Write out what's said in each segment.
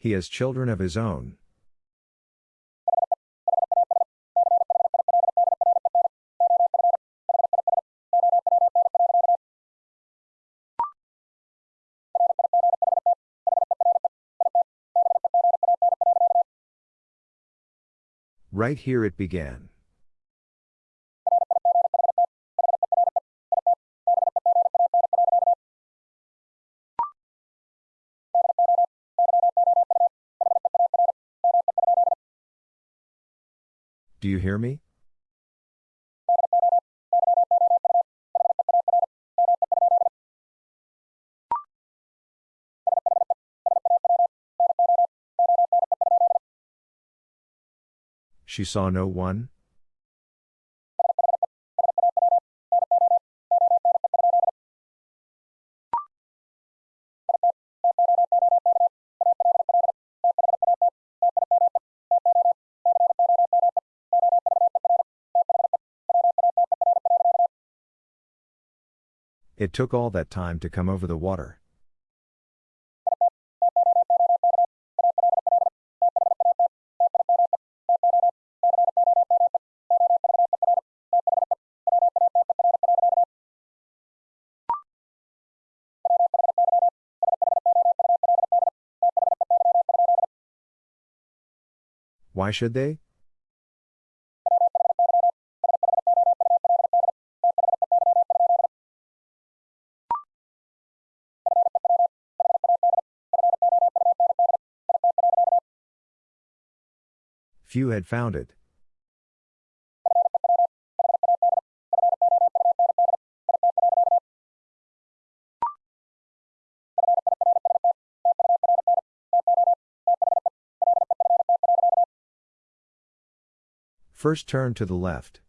He has children of his own. Right here it began. Do you hear me? She saw no one? It took all that time to come over the water. Why should they? Few had found it. First turn to the left.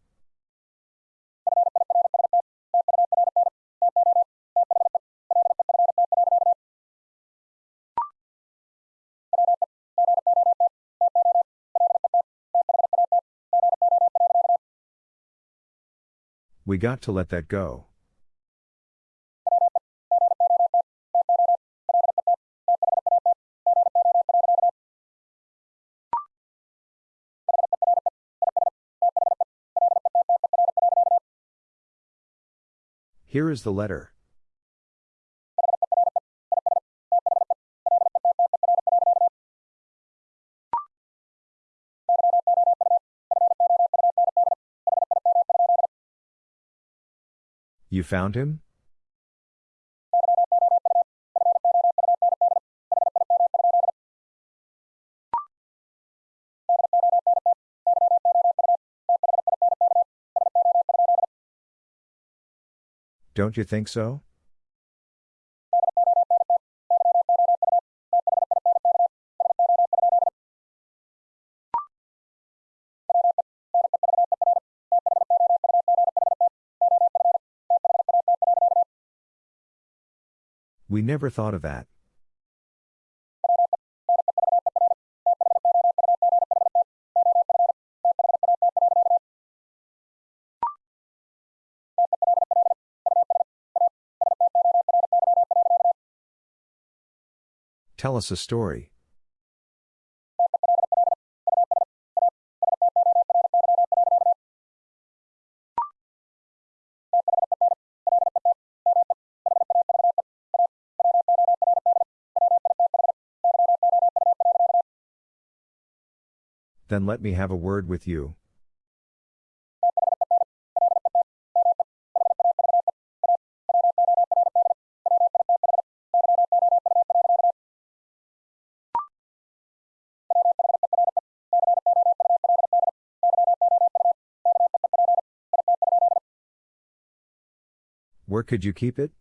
Got to let that go. Here is the letter. You found him? Don't you think so? We never thought of that. Tell us a story. Then let me have a word with you. Where could you keep it?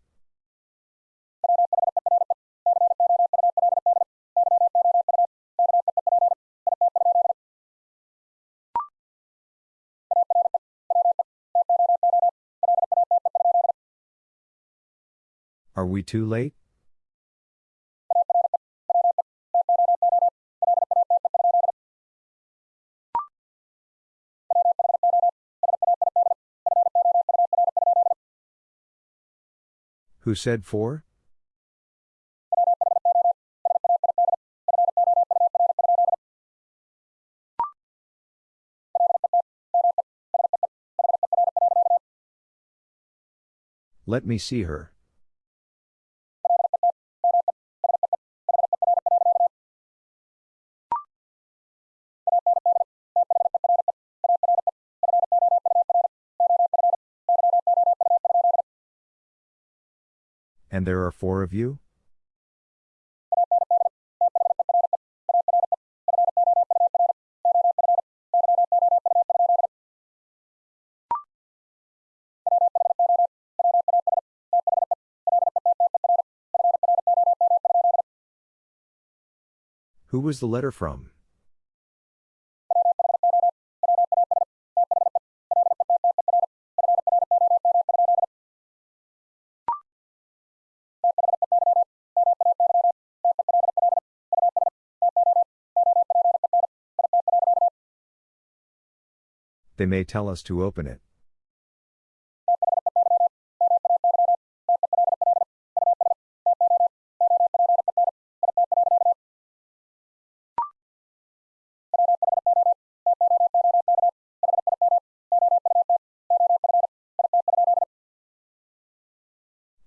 Are we too late? Who said four? Let me see her. And there are four of you? Who was the letter from? They may tell us to open it.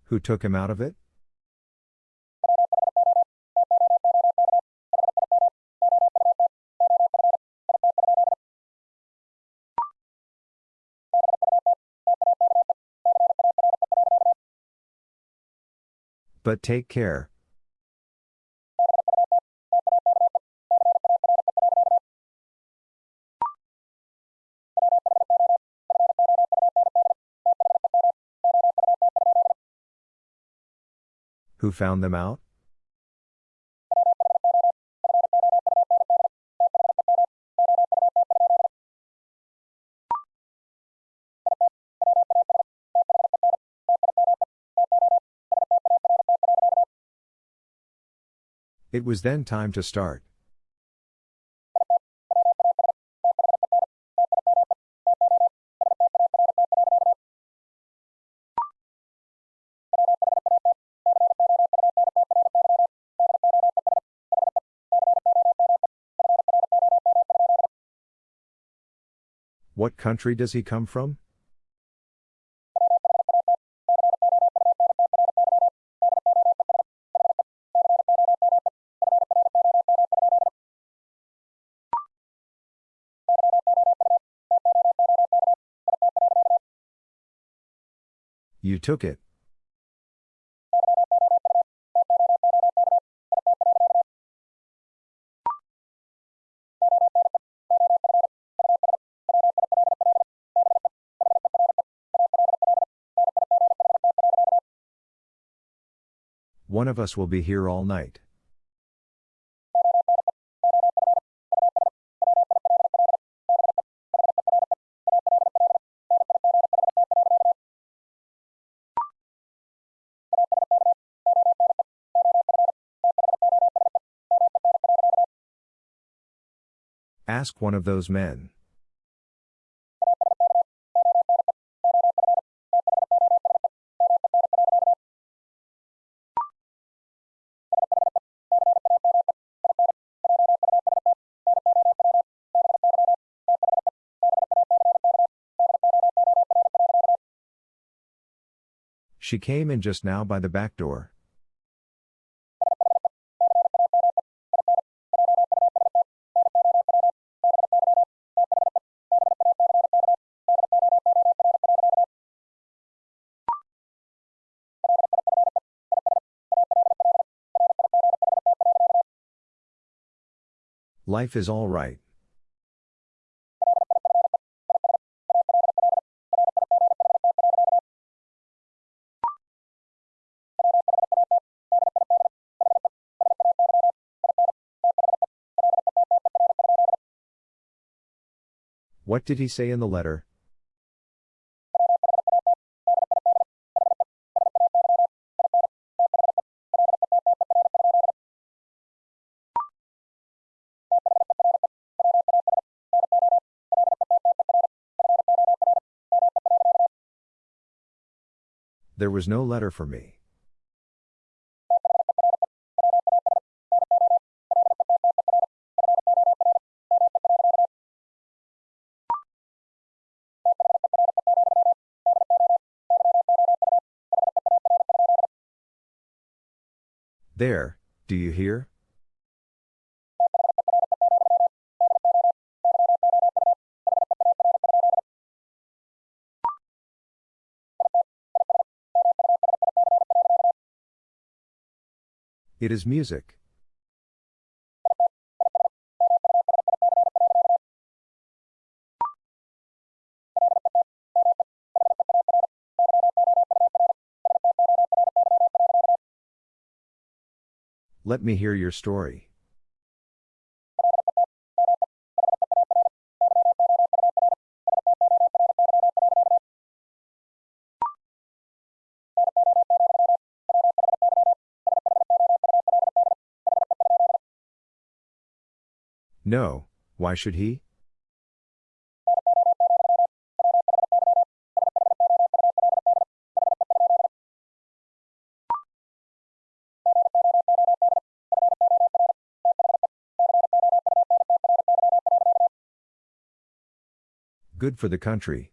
Who took him out of it? But take care. Who found them out? It was then time to start. What country does he come from? You took it. One of us will be here all night. Ask one of those men. She came in just now by the back door. Life is all right. What did he say in the letter? There was no letter for me. There, do you hear? It is music. Let me hear your story. No, why should he? Good for the country.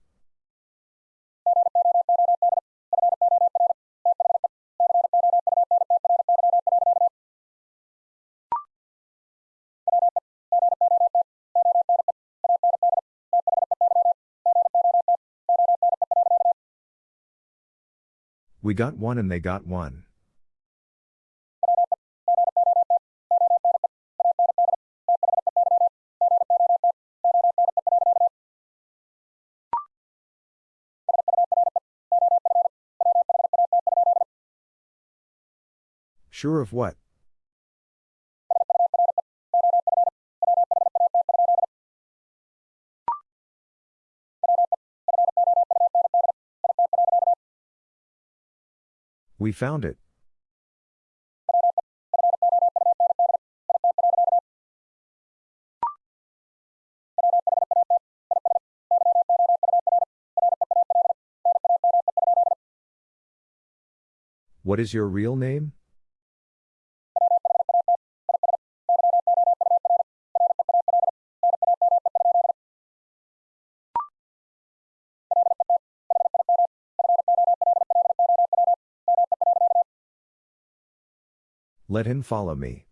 We got one and they got one. Sure of what? We found it. What is your real name? Let him follow me.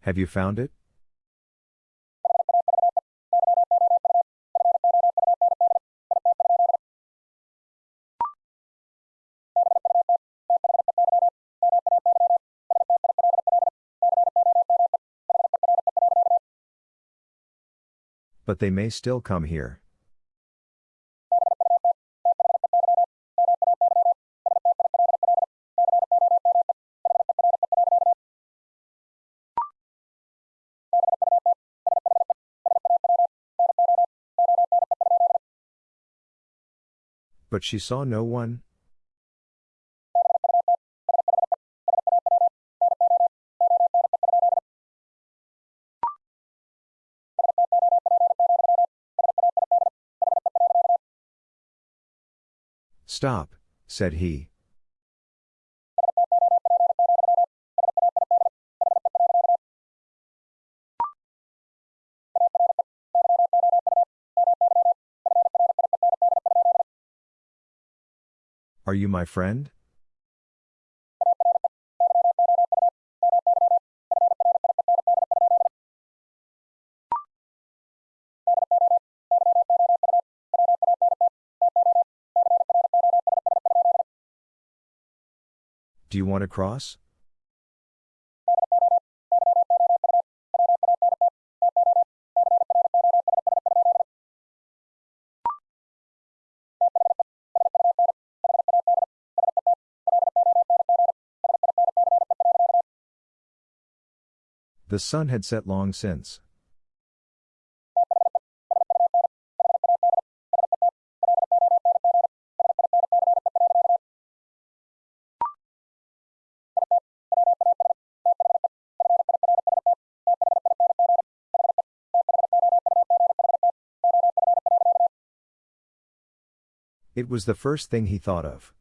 Have you found it? But they may still come here. But she saw no one? Stop, said he. Are you my friend? Do you want to cross? The sun had set long since. It was the first thing he thought of.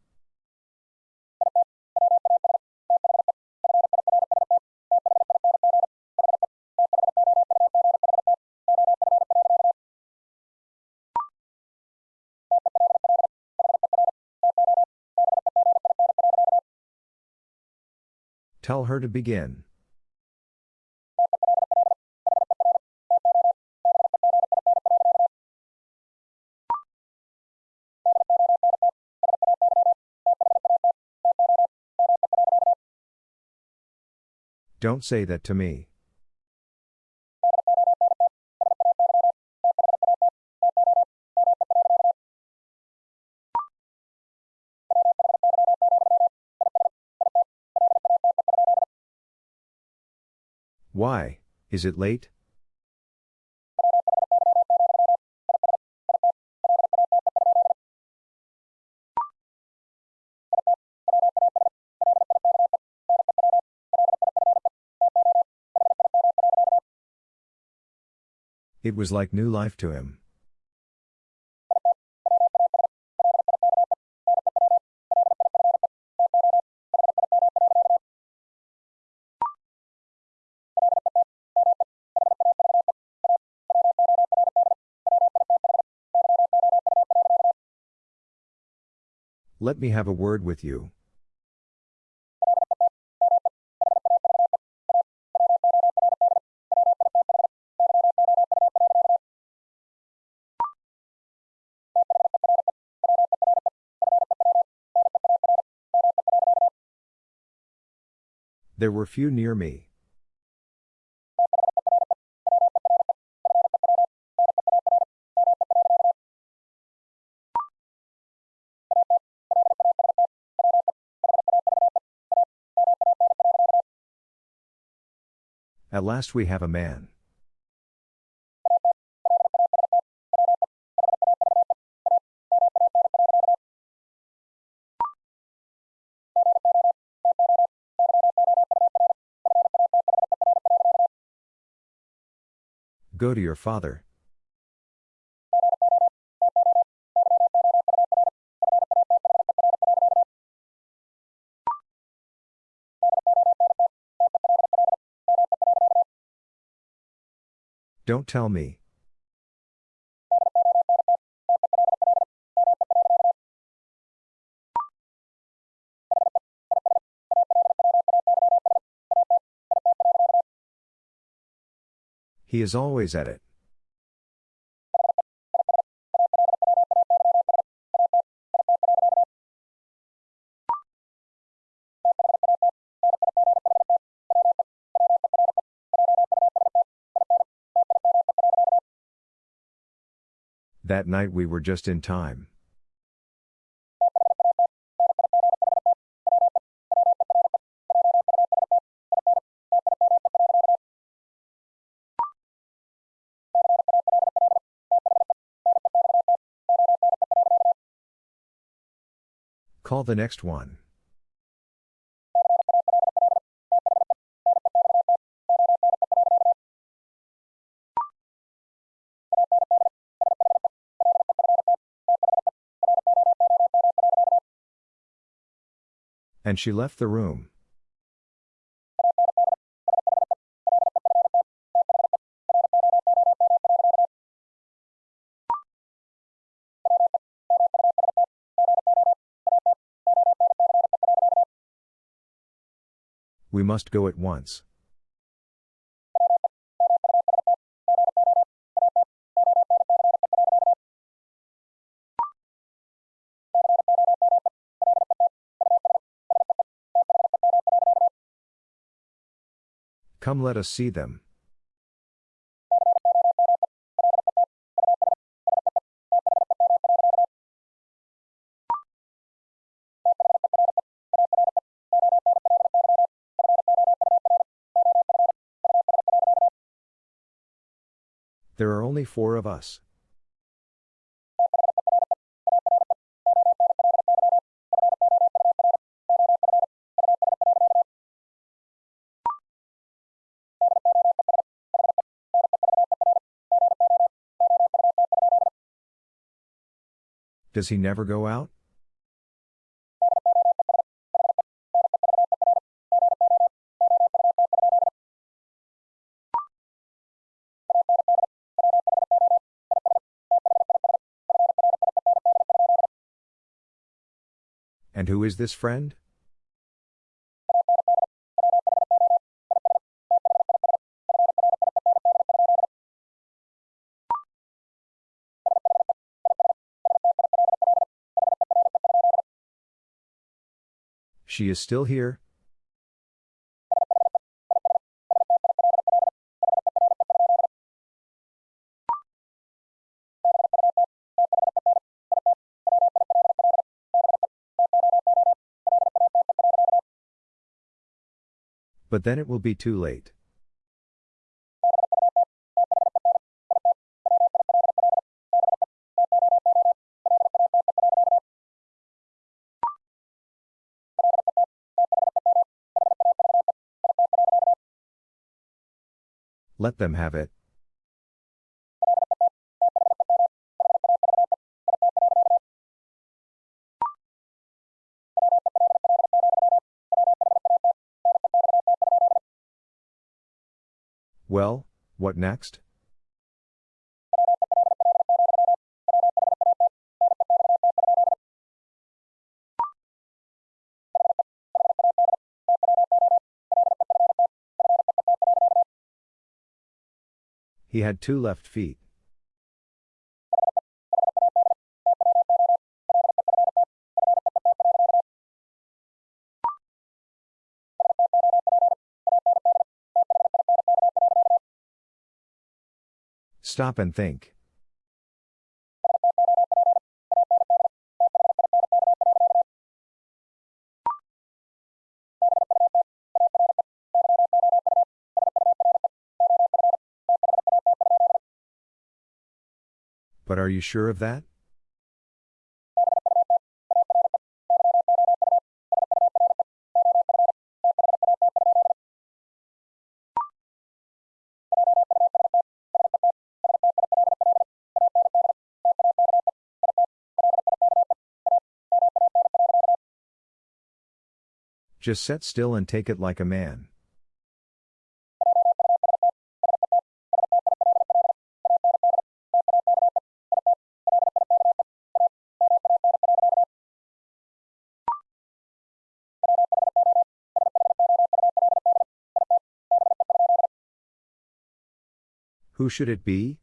Tell her to begin. Don't say that to me. Why, is it late? It was like new life to him. Let me have a word with you. There were few near me. At last we have a man. Go to your father. Don't tell me. He is always at it. That night we were just in time. Call the next one. And she left the room. We must go at once. Come let us see them. There are only four of us. Does he never go out? And who is this friend? She is still here, But then it will be too late. Let them have it. Well, what next? He had two left feet. Stop and think. But are you sure of that? Just set still and take it like a man. Who should it be?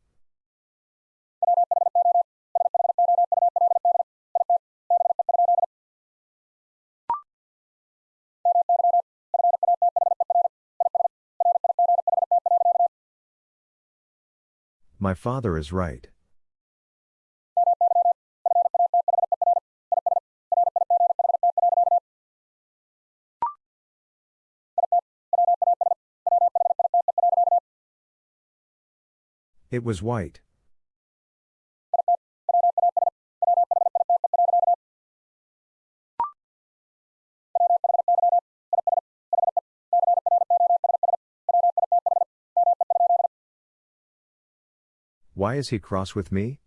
My father is right. It was white. Why is he cross with me?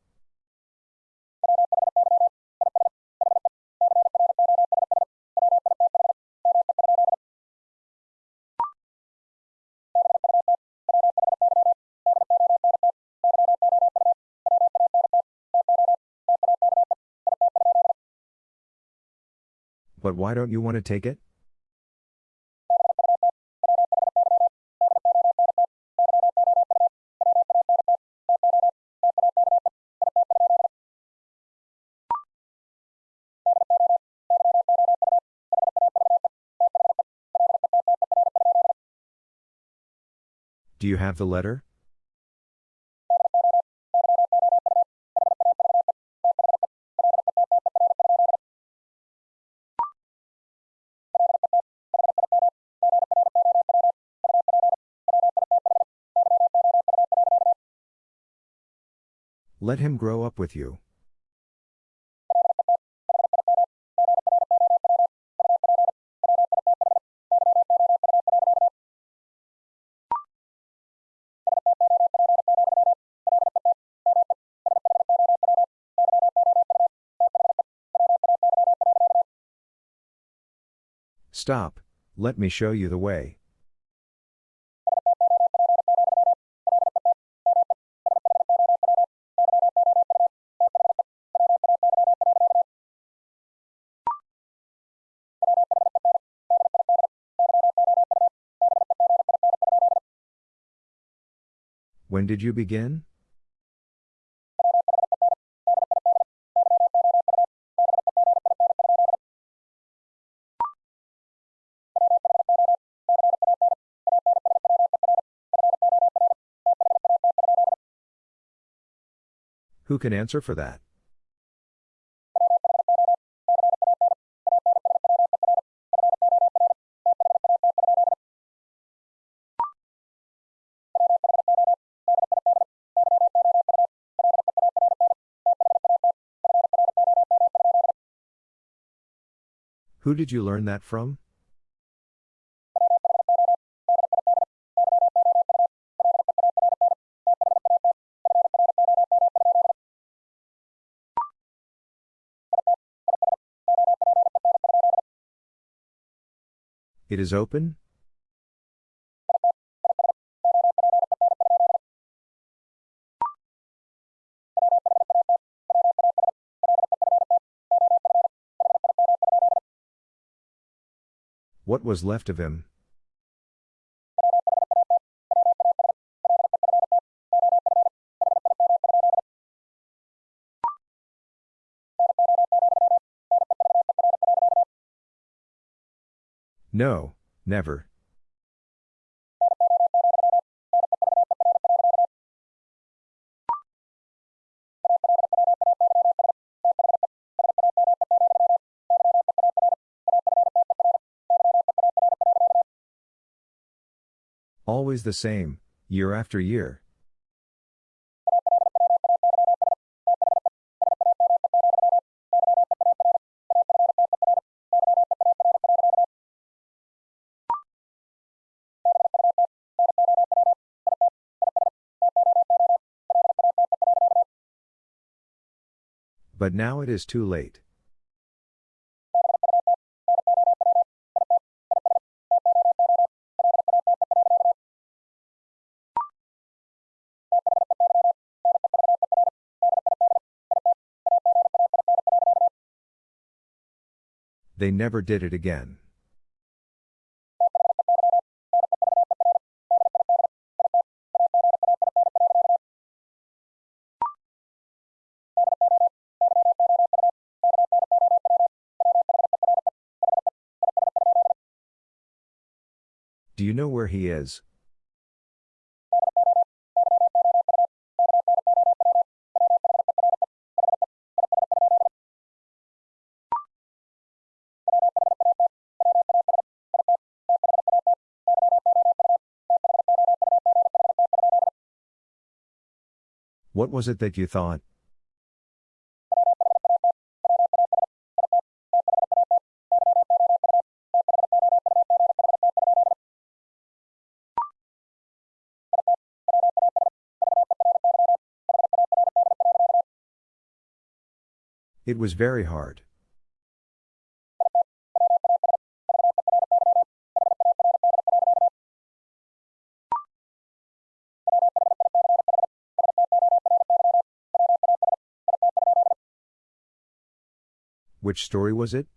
But why don't you want to take it? You have the letter? Let him grow up with you. Stop, let me show you the way. When did you begin? Who can answer for that? Who did you learn that from? It is open? What was left of him? No, never. Always the same, year after year. But now it is too late. They never did it again. Where he is? What was it that you thought? It was very hard. Which story was it?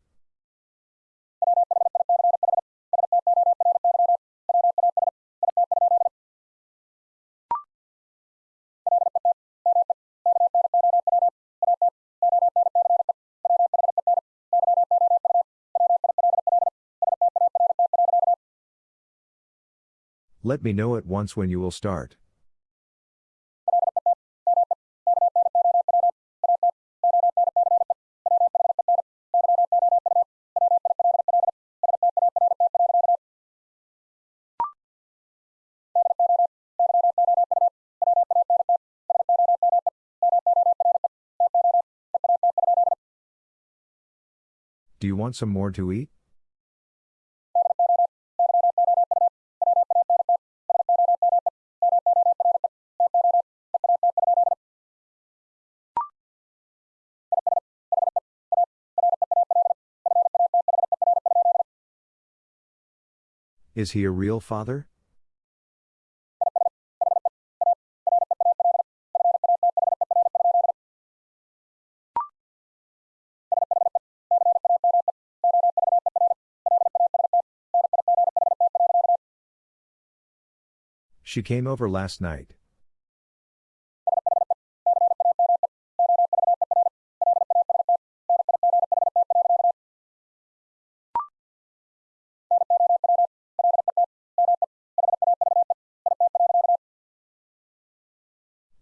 Let me know at once when you will start. Do you want some more to eat? Is he a real father? She came over last night.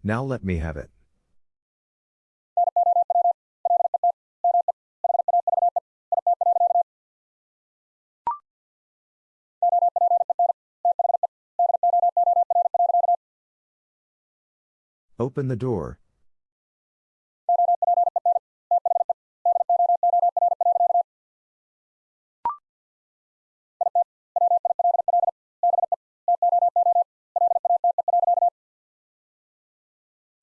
Now let me have it. Open the door,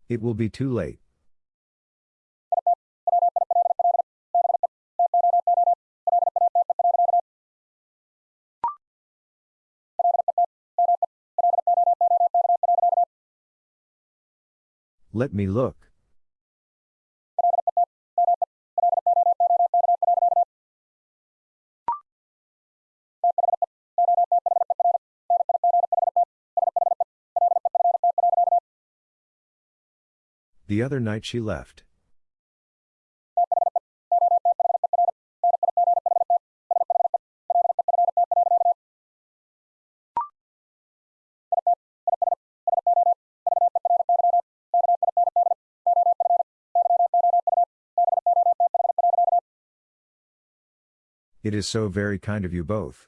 It will be too late. Let me look. The other night she left. It is so very kind of you both.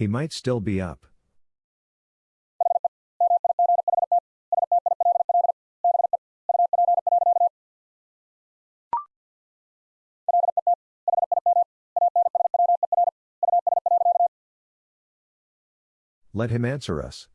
He might still be up. Let him answer us.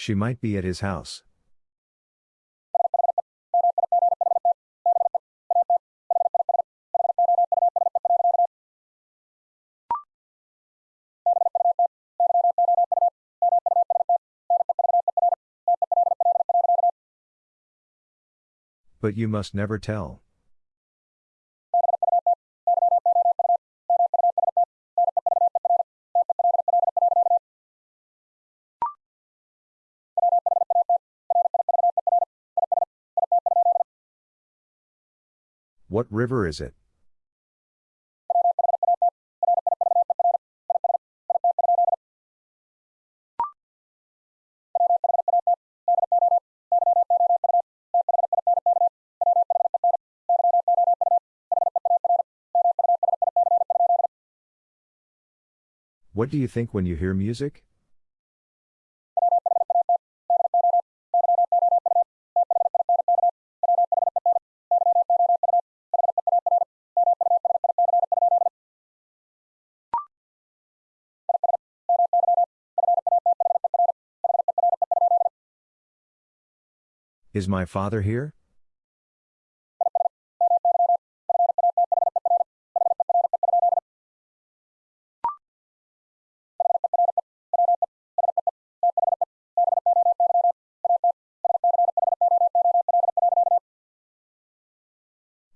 She might be at his house. But you must never tell. What river is it? What do you think when you hear music? Is my father here?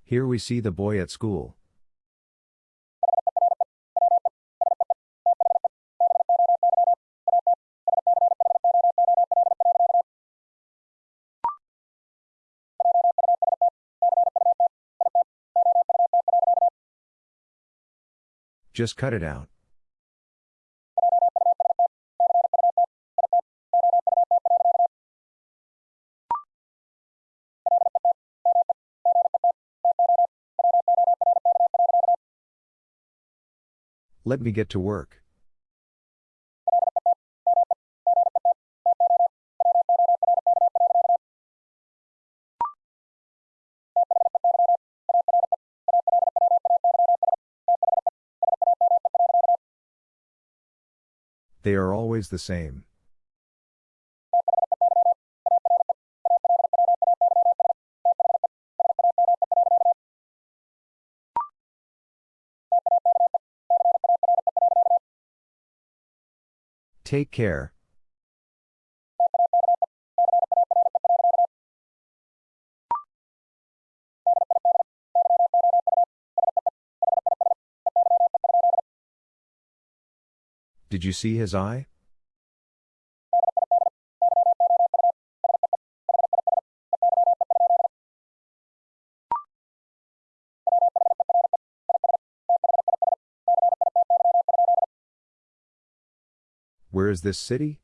Here we see the boy at school. Just cut it out. Let me get to work. They are always the same. Take care. Did you see his eye? Where is this city?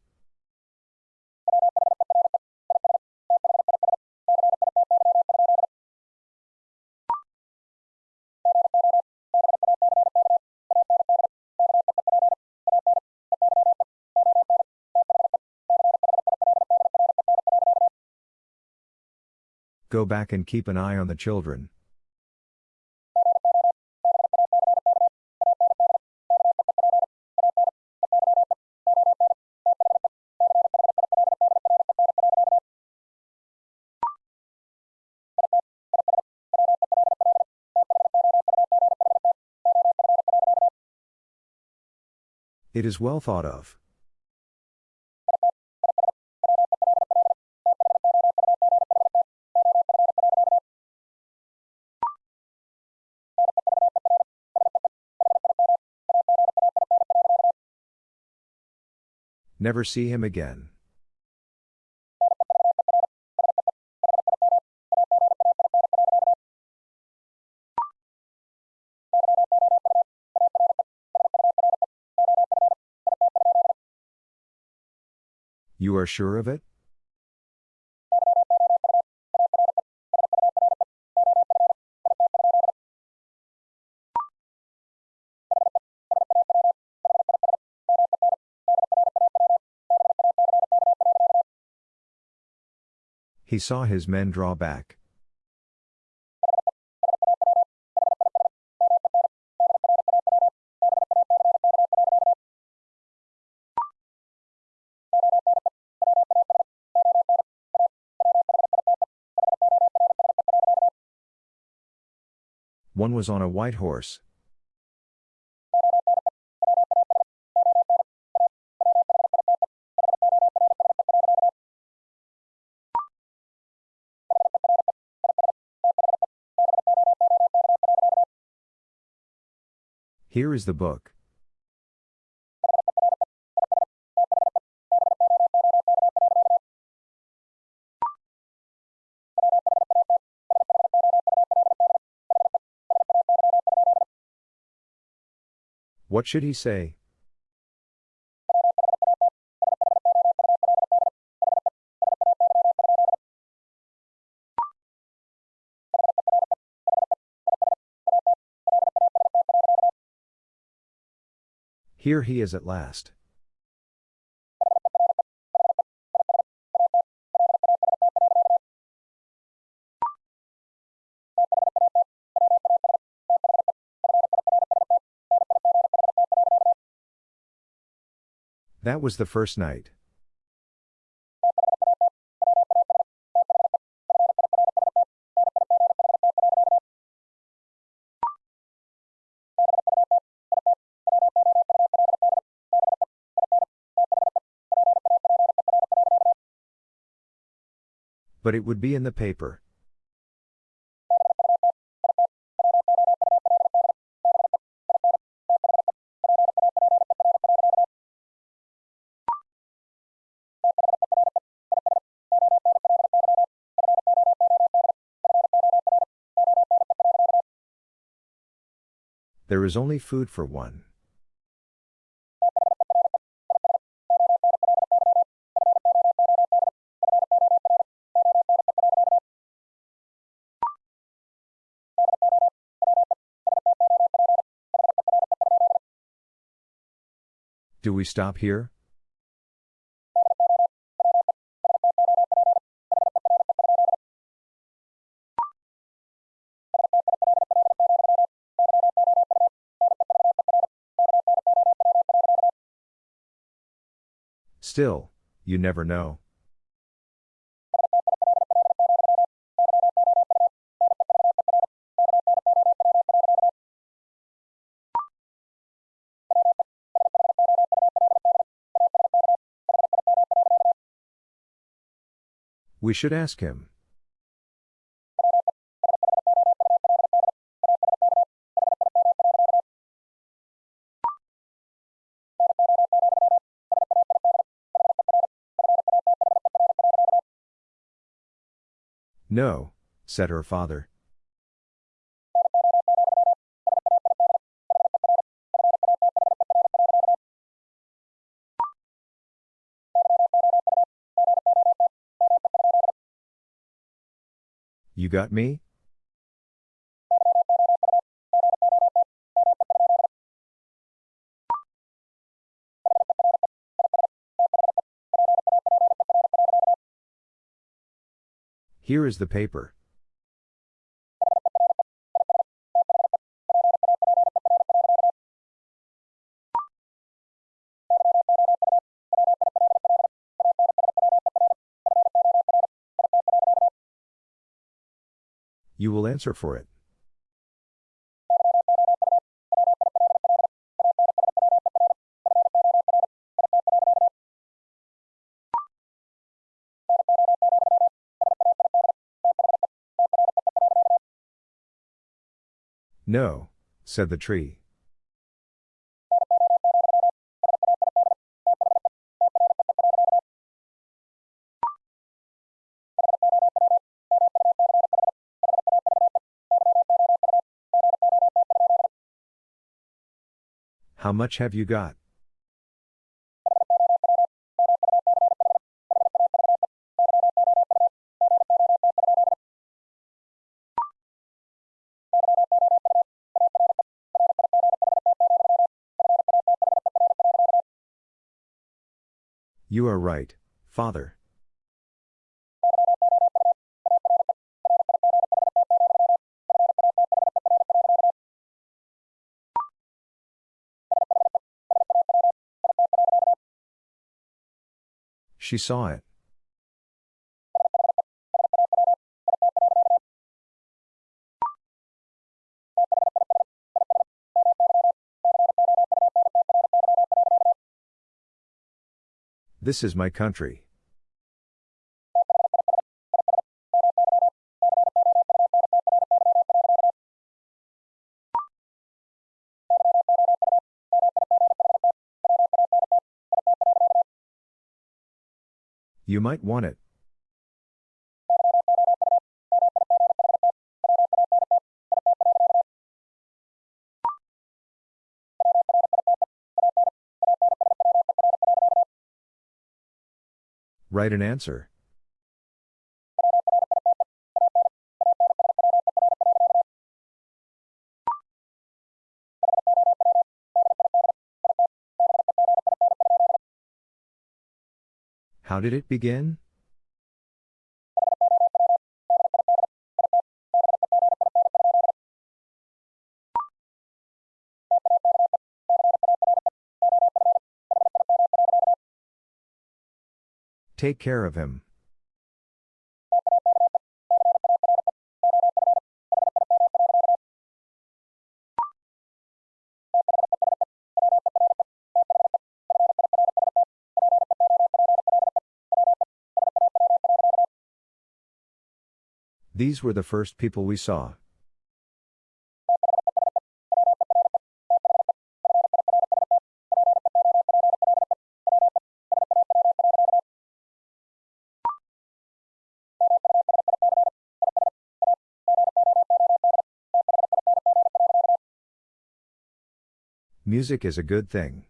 Go back and keep an eye on the children. It is well thought of. Never see him again. You are sure of it? He saw his men draw back. One was on a white horse. Here is the book. What should he say? Here he is at last. That was the first night. But it would be in the paper. There is only food for one. Do we stop here? Still, you never know. We should ask him. No, said her father. Got me? Here is the paper. You will answer for it. No, said the tree. How much have you got? You are right, father. She saw it. This is my country. You might want it. Write an answer. How did it begin? Take care of him. These were the first people we saw. Music is a good thing.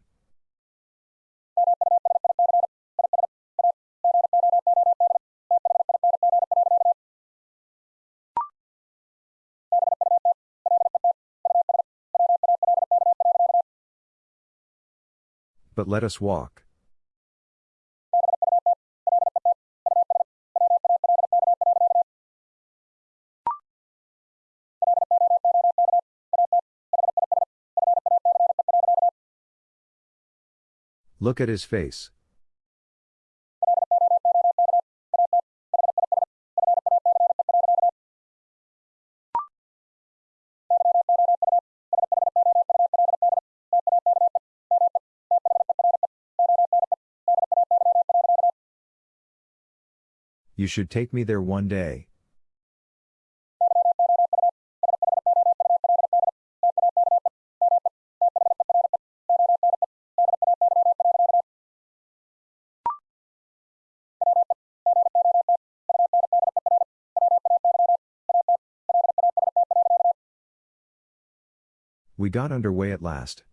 But let us walk. Look at his face. You should take me there one day. We got underway at last.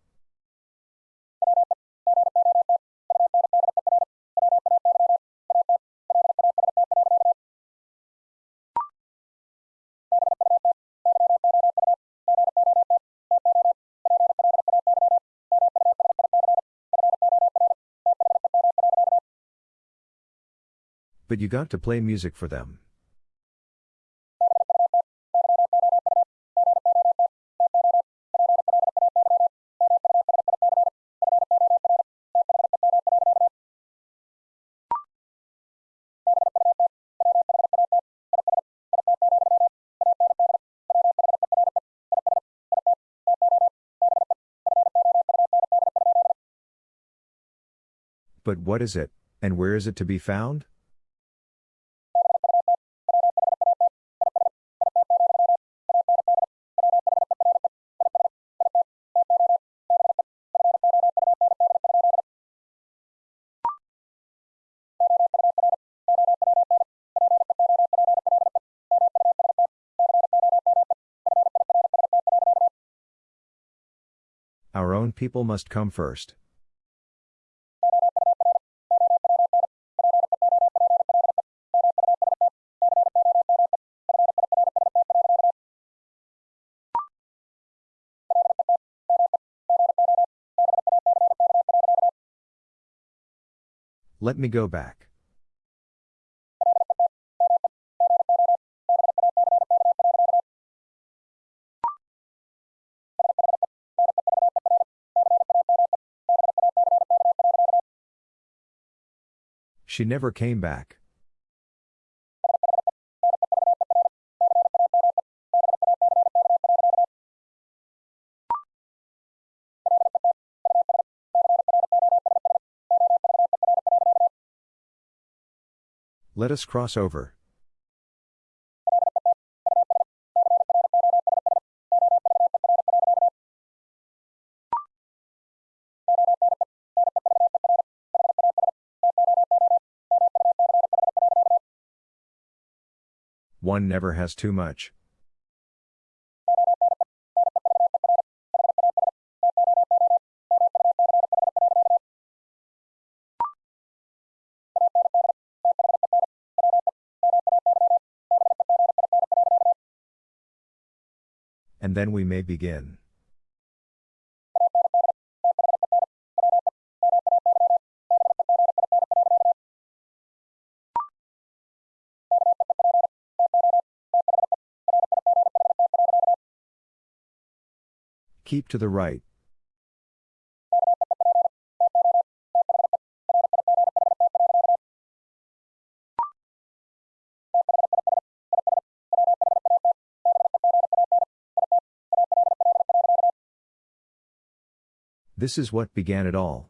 But you got to play music for them. But what is it, and where is it to be found? People must come first. Let me go back. She never came back. Let us cross over. One never has too much. And then we may begin. Keep to the right. This is what began it all.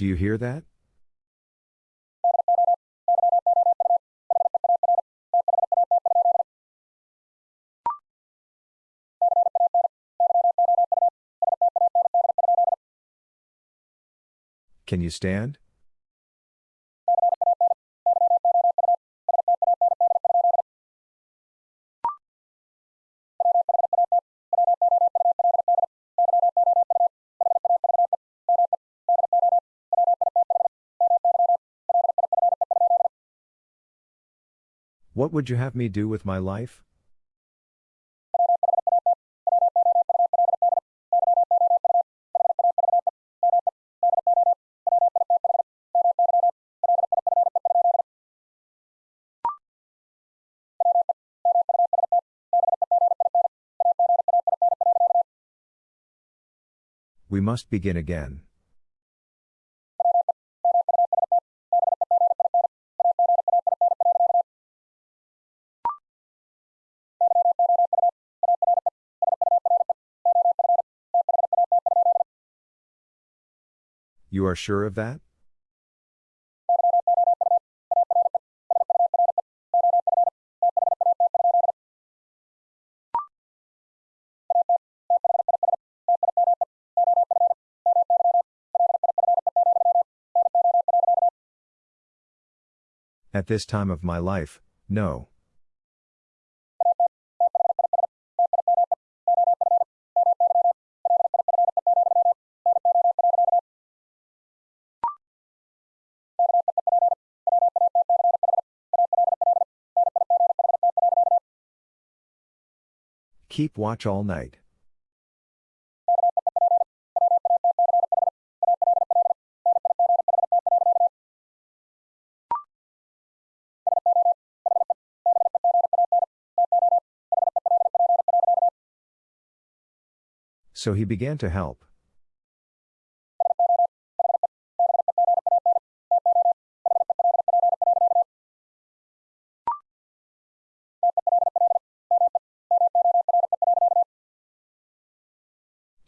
Do you hear that? Can you stand? What would you have me do with my life? We must begin again. You are sure of that? At this time of my life, no. Keep watch all night. So he began to help.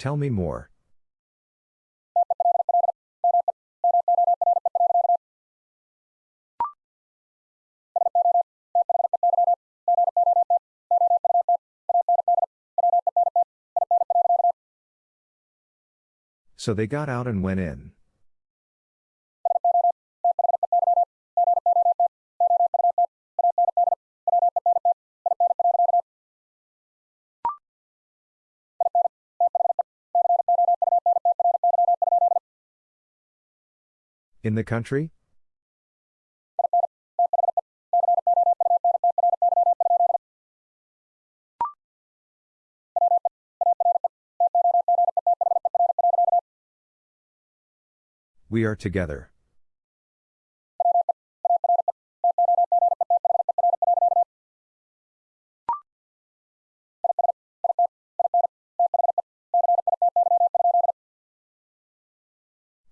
Tell me more. So they got out and went in. In the country? We are together.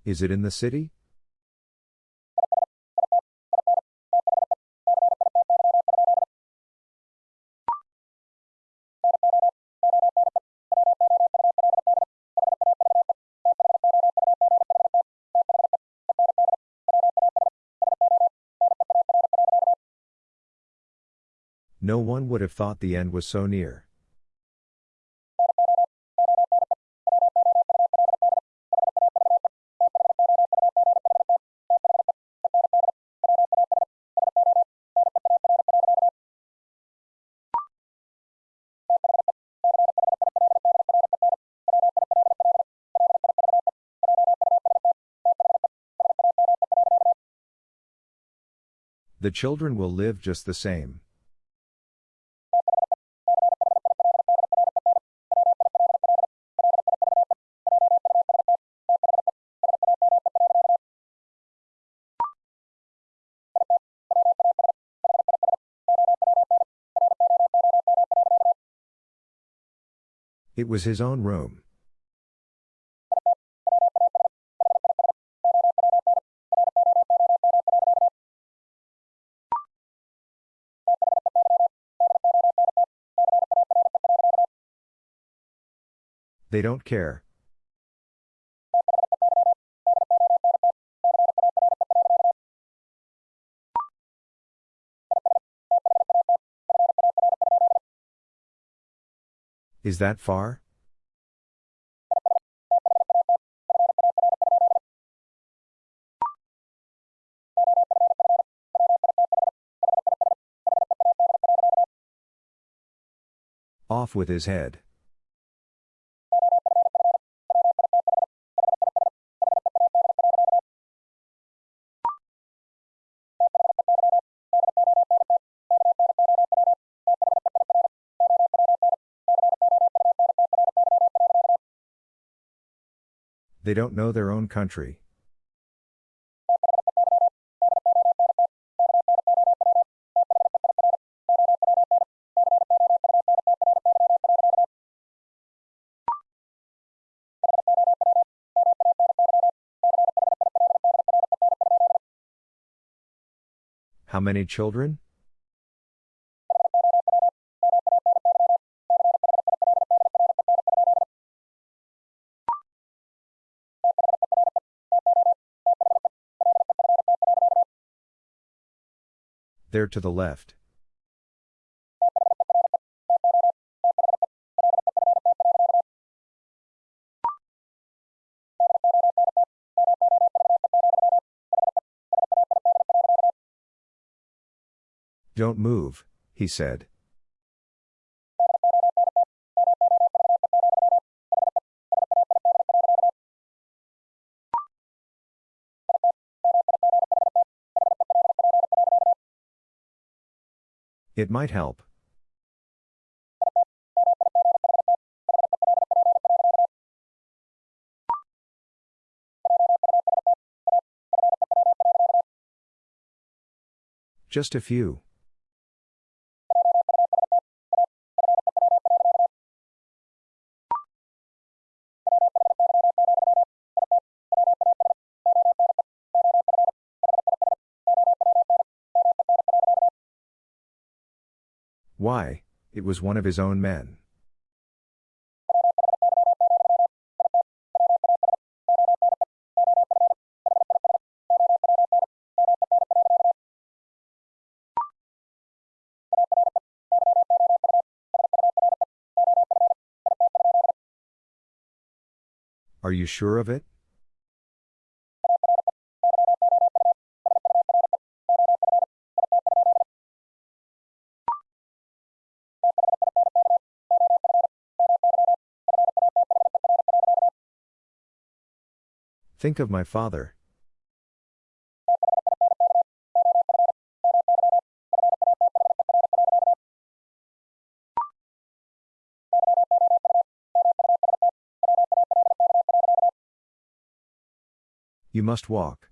Is it in the city? Would have thought the end was so near. The children will live just the same. Was his own room. They don't care. Is that far? Off with his head. They don't know their own country. How many children? There to the left. Don't move, he said. It might help. Just a few. Why, it was one of his own men. Are you sure of it? Think of my father. You must walk.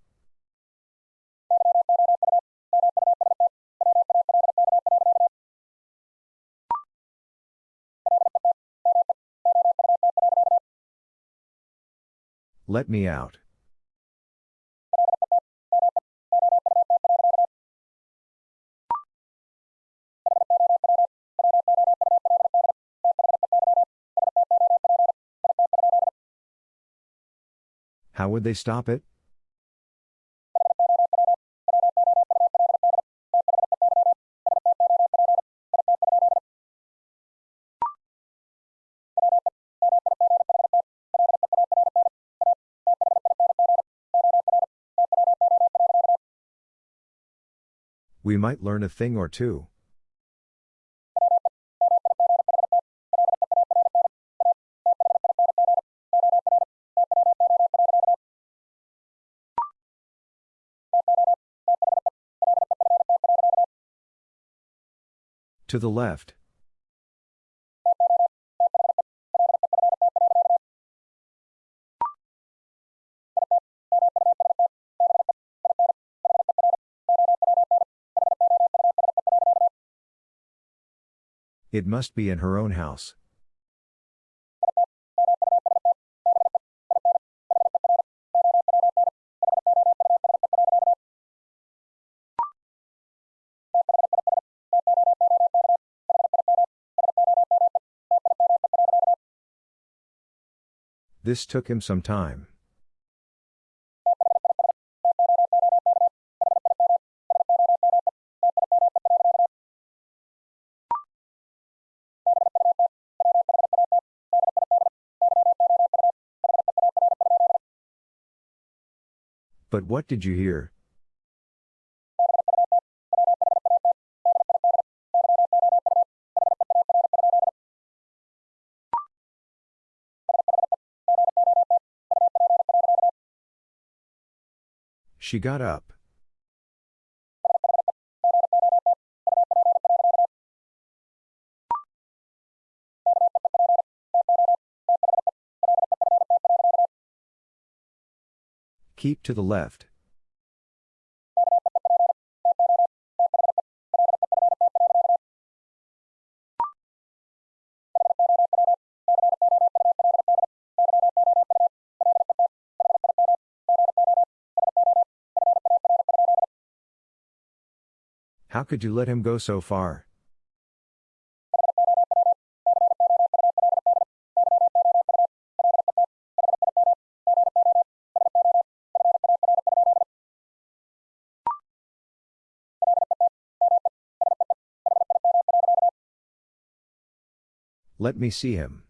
Let me out. How would they stop it? We might learn a thing or two. To the left. It must be in her own house. This took him some time. But what did you hear? She got up. Keep to the left. How could you let him go so far? Let me see him.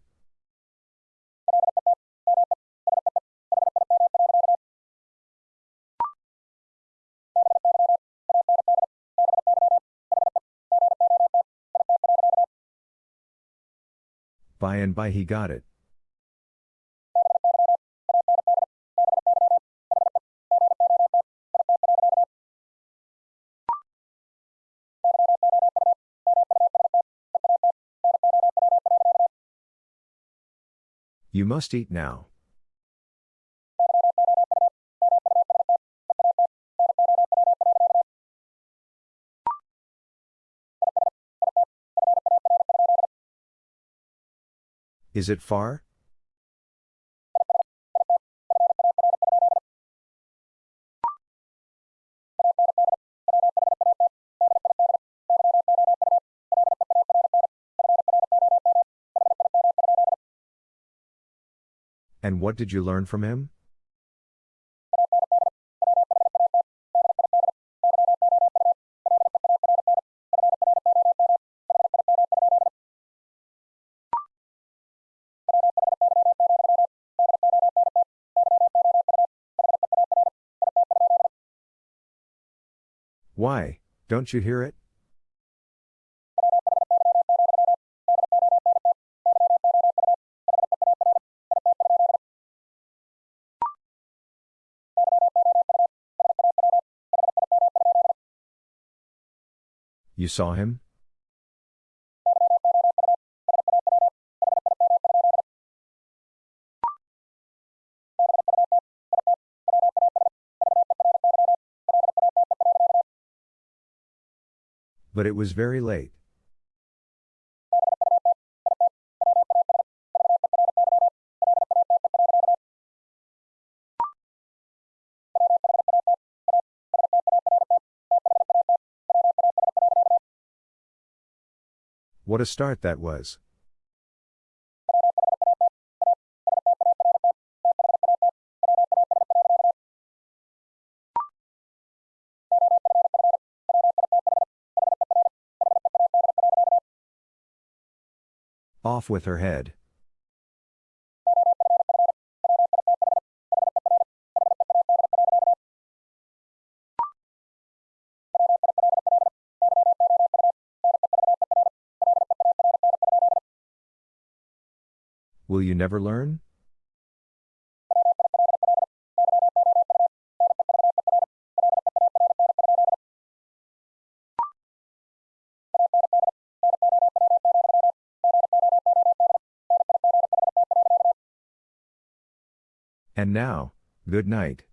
By and by he got it. You must eat now. Is it far? What did you learn from him? Why, don't you hear it? You saw him? But it was very late. What a start that was. Off with her head. Will you never learn? And now, good night.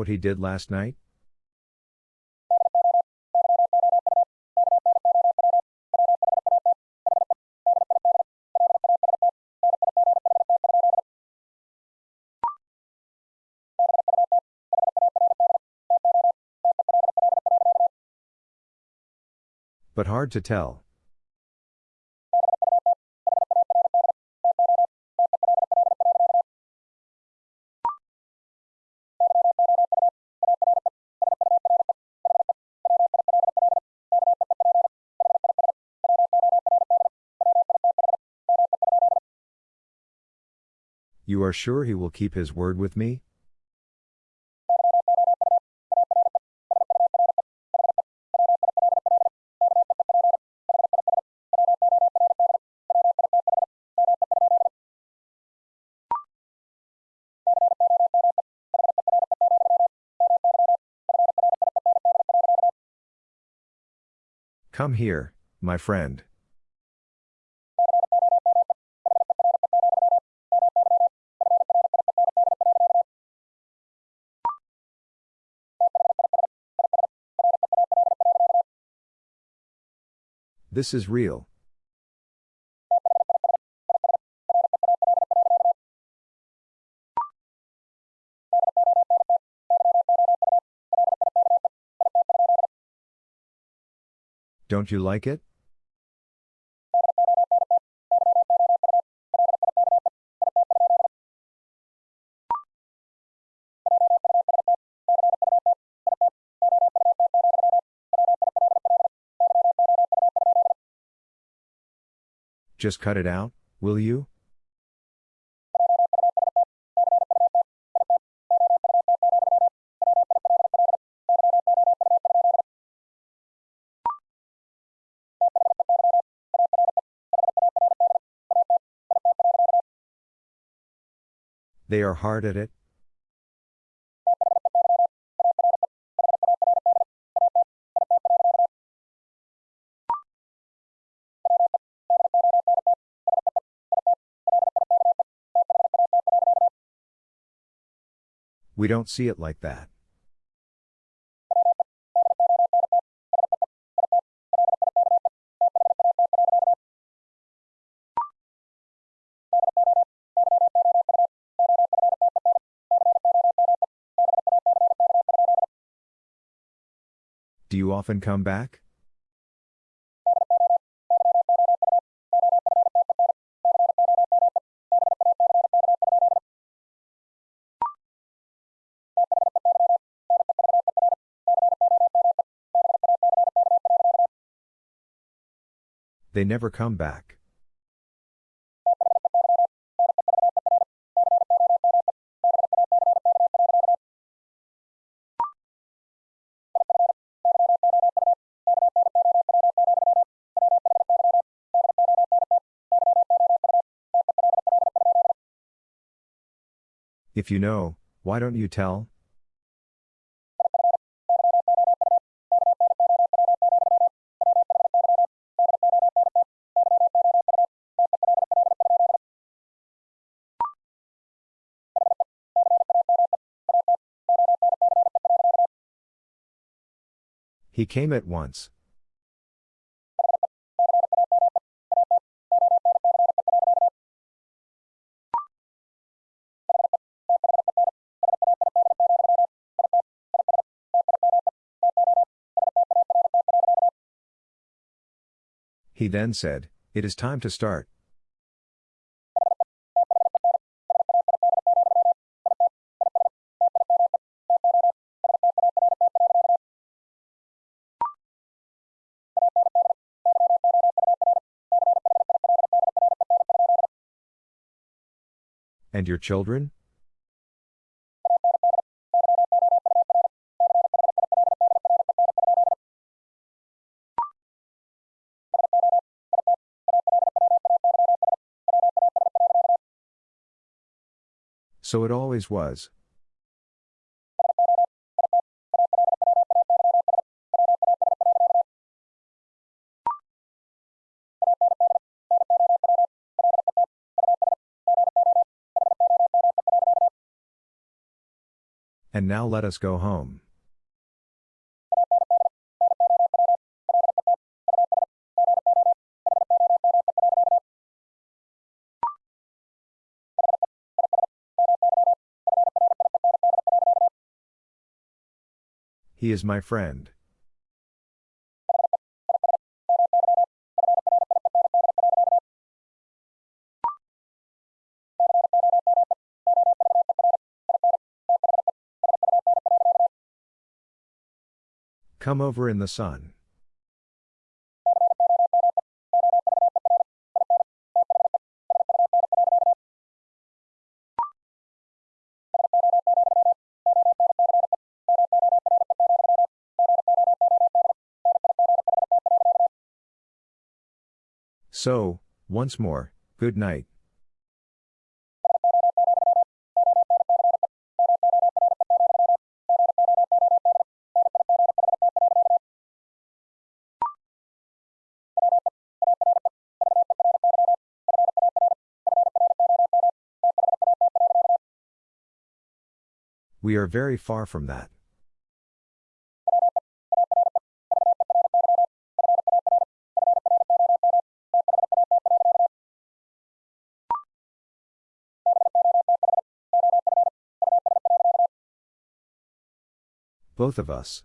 What he did last night? But hard to tell. Are sure he will keep his word with me? Come here, my friend. This is real. Don't you like it? Just cut it out, will you? They are hard at it? We don't see it like that. Do you often come back? They never come back. If you know, why don't you tell? He came at once. He then said, It is time to start. And your children? So it always was. And now let us go home. He is my friend. Come over in the sun. So, once more, good night. We are very far from that. Both of us.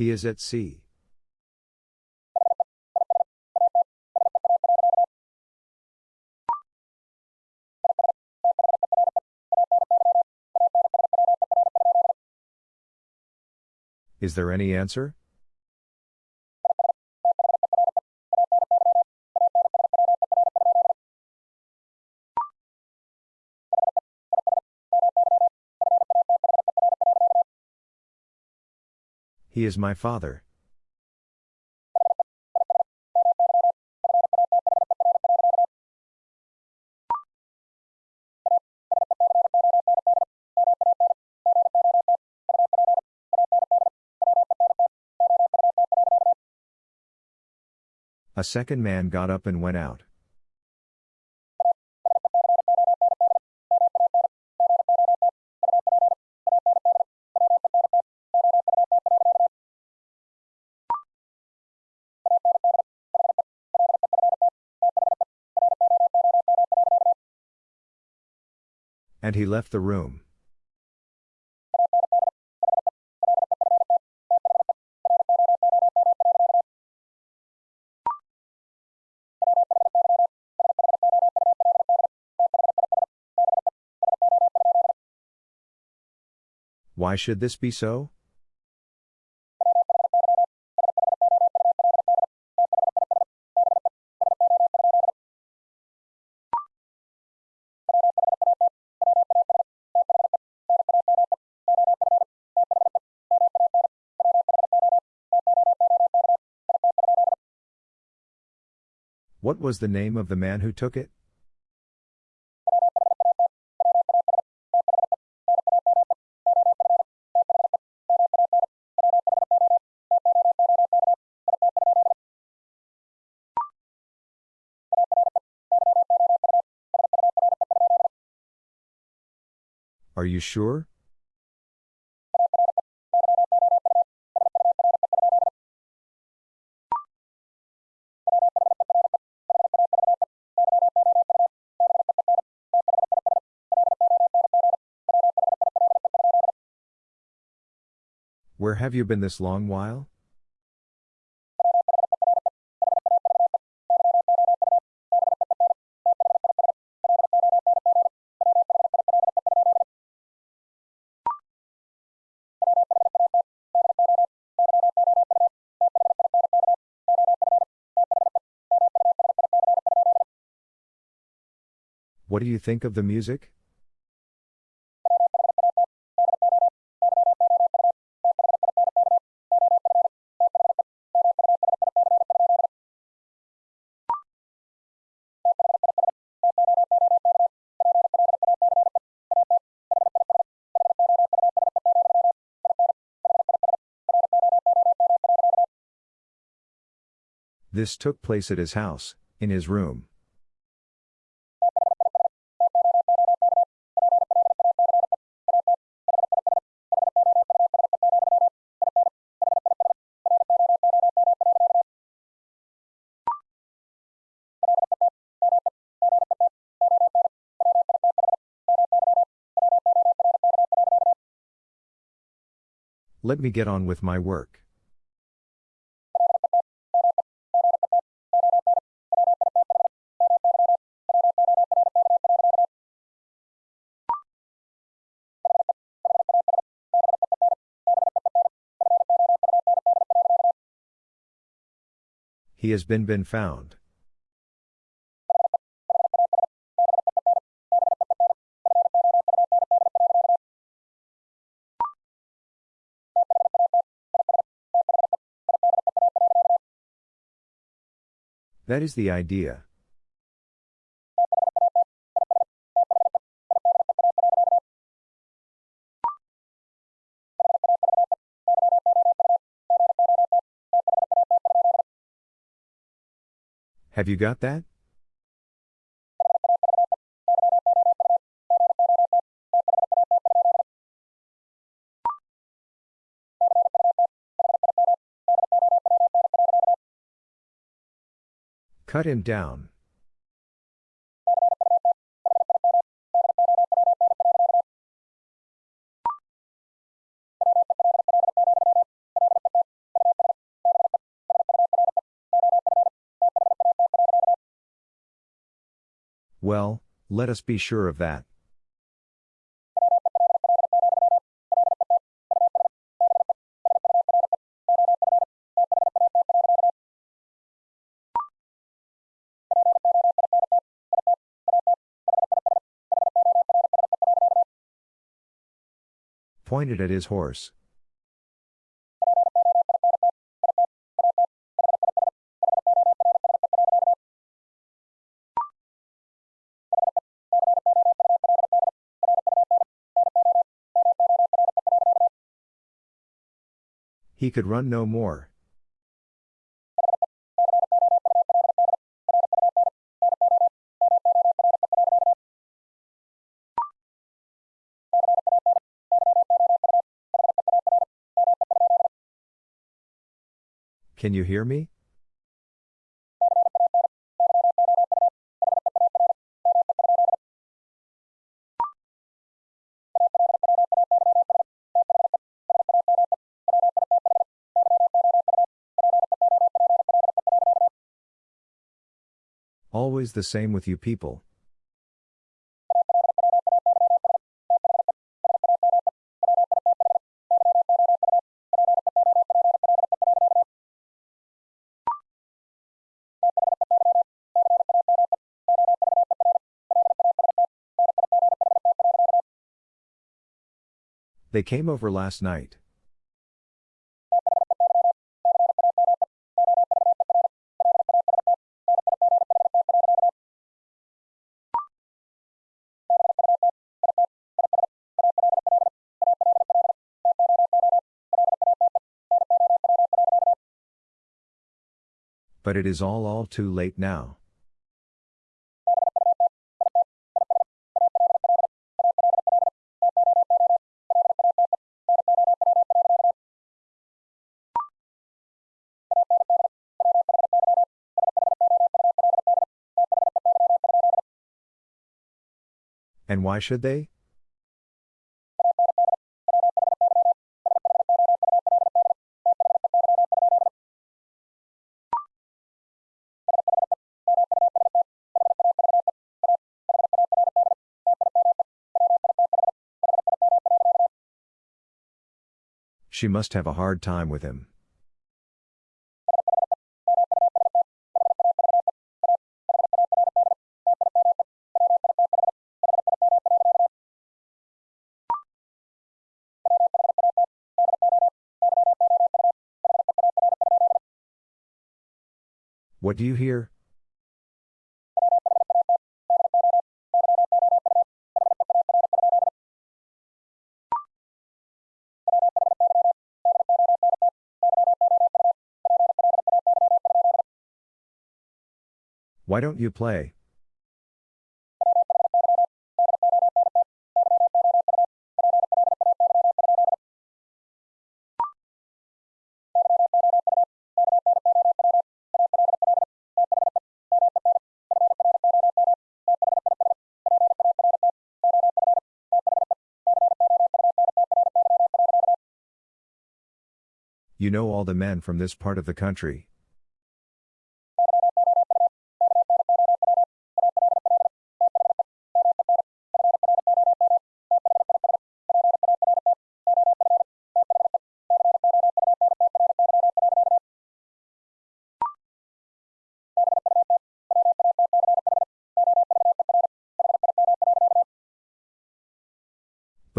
He is at sea. Is there any answer? He is my father. A second man got up and went out. And he left the room. Why should this be so? What was the name of the man who took it? Are you sure? Where have you been this long while? What do you think of the music? This took place at his house, in his room. Let me get on with my work. Has been been found. That is the idea. Have you got that? Cut him down. Well, let us be sure of that. Pointed at his horse. He could run no more. Can you hear me? Always the same with you people. They came over last night. But it is all all too late now. And why should they? She must have a hard time with him. What do you hear? Why don't you play? You know all the men from this part of the country.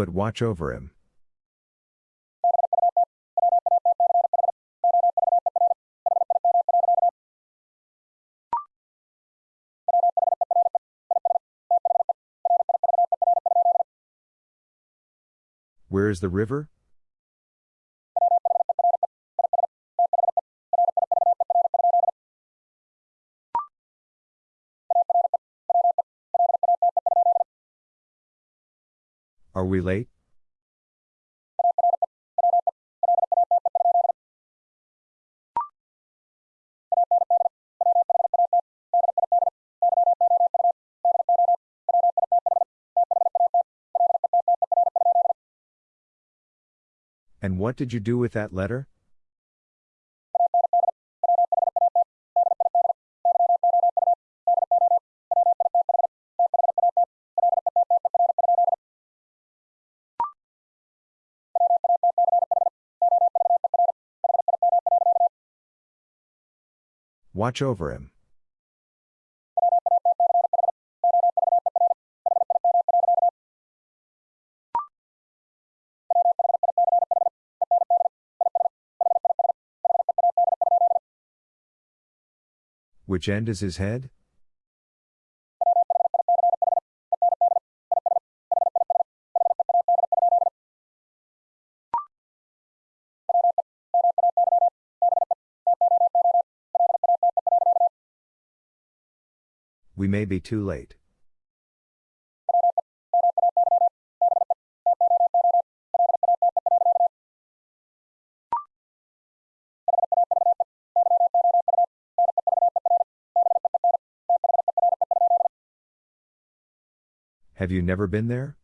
But watch over him. Where is the river? We late? And what did you do with that letter? Watch over him. Which end is his head? we may be too late. Have you never been there?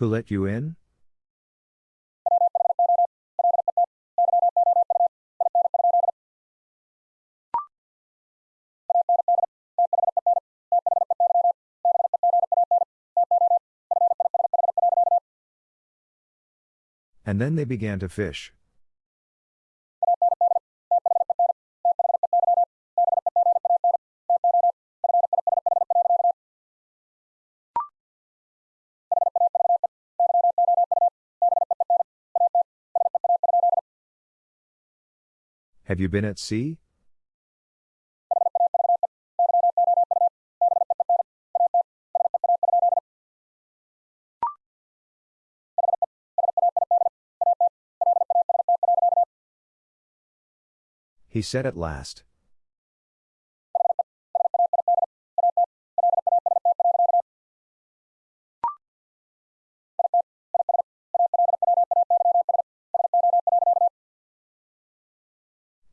Who let you in? And then they began to fish. Have you been at sea? He said at last.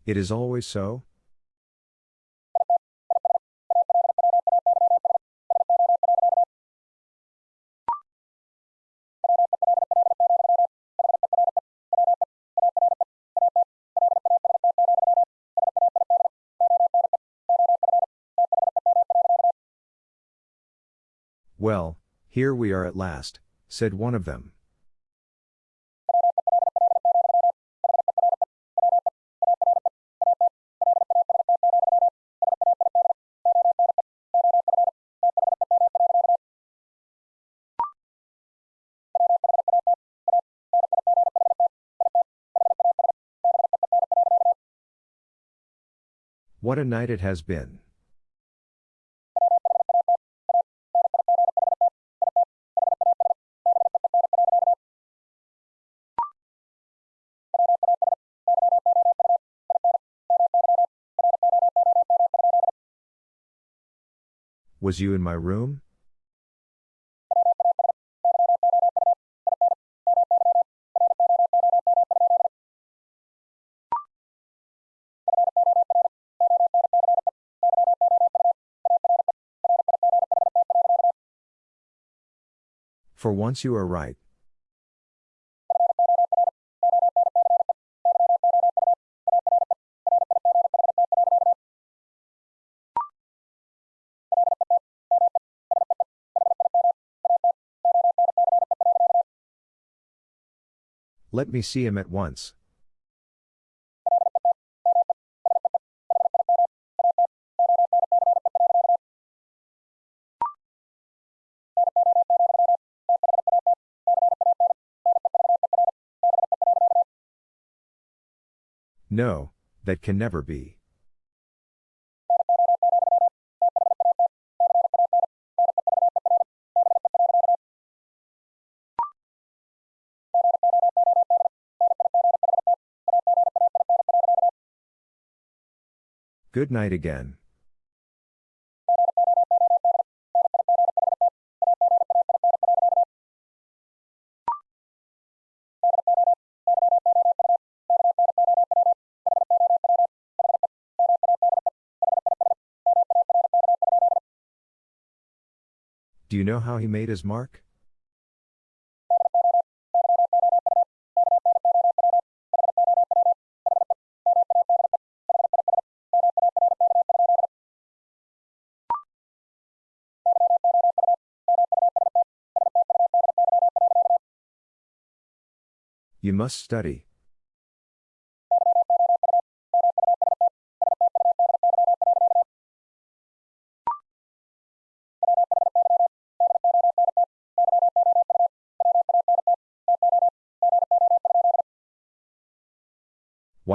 It is always so? Well, here we are at last, said one of them. What a night it has been. Was you in my room? For once you are right. Let me see him at once. No, that can never be. Good night again. Do you know how he made his mark? You must study.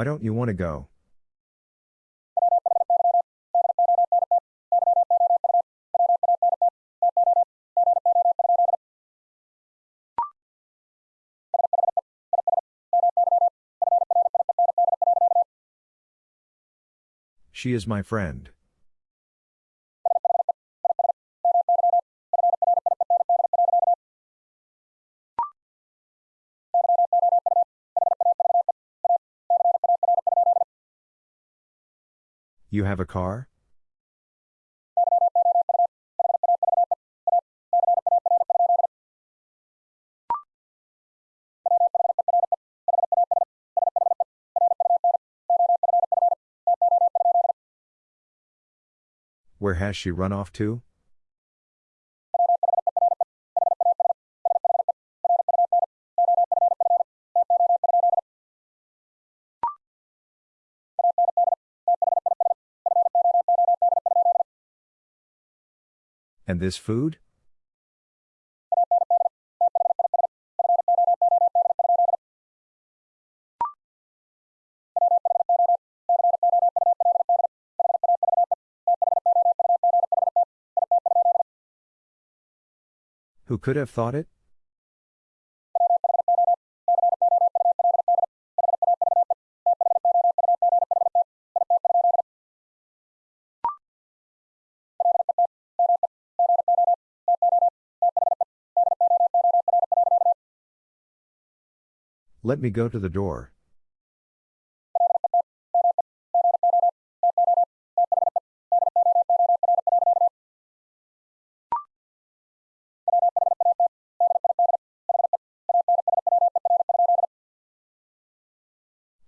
Why don't you want to go? She is my friend. You have a car? Where has she run off to? And this food? Who could have thought it? Let me go to the door.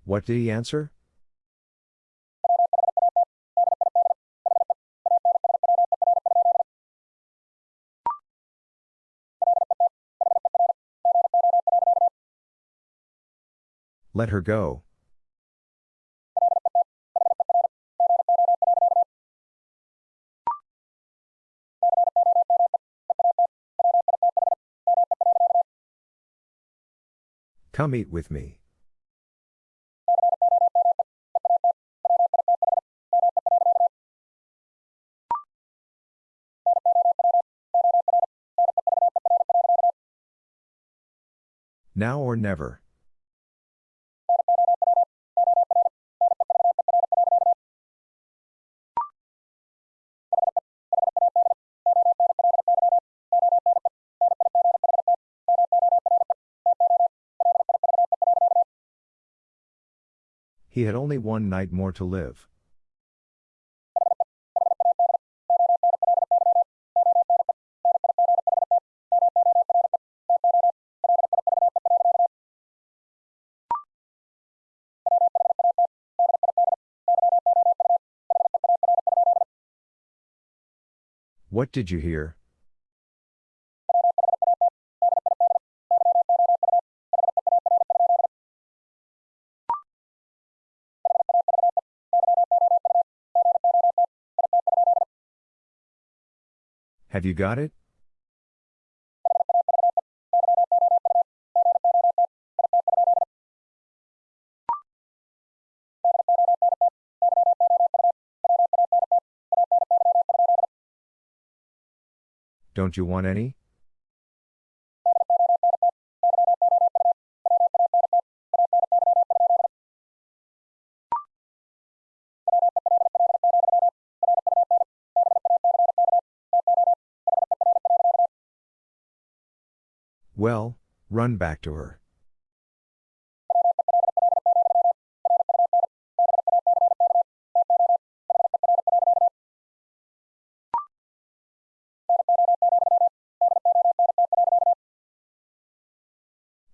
What did he answer? Let her go. Come eat with me. Now or never. He had only one night more to live. What did you hear? Have you got it? Don't you want any? Run back to her.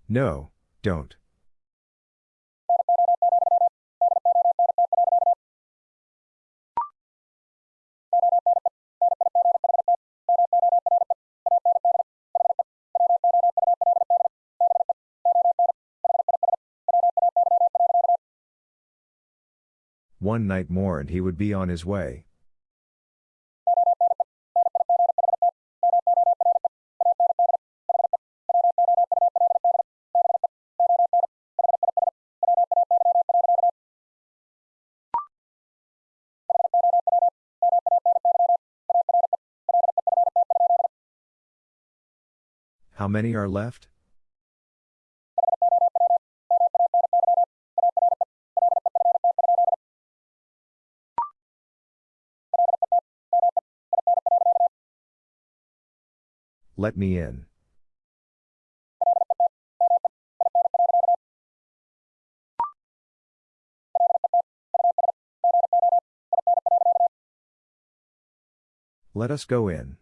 No, don't. One night more and he would be on his way. How many are left? Let me in. Let us go in.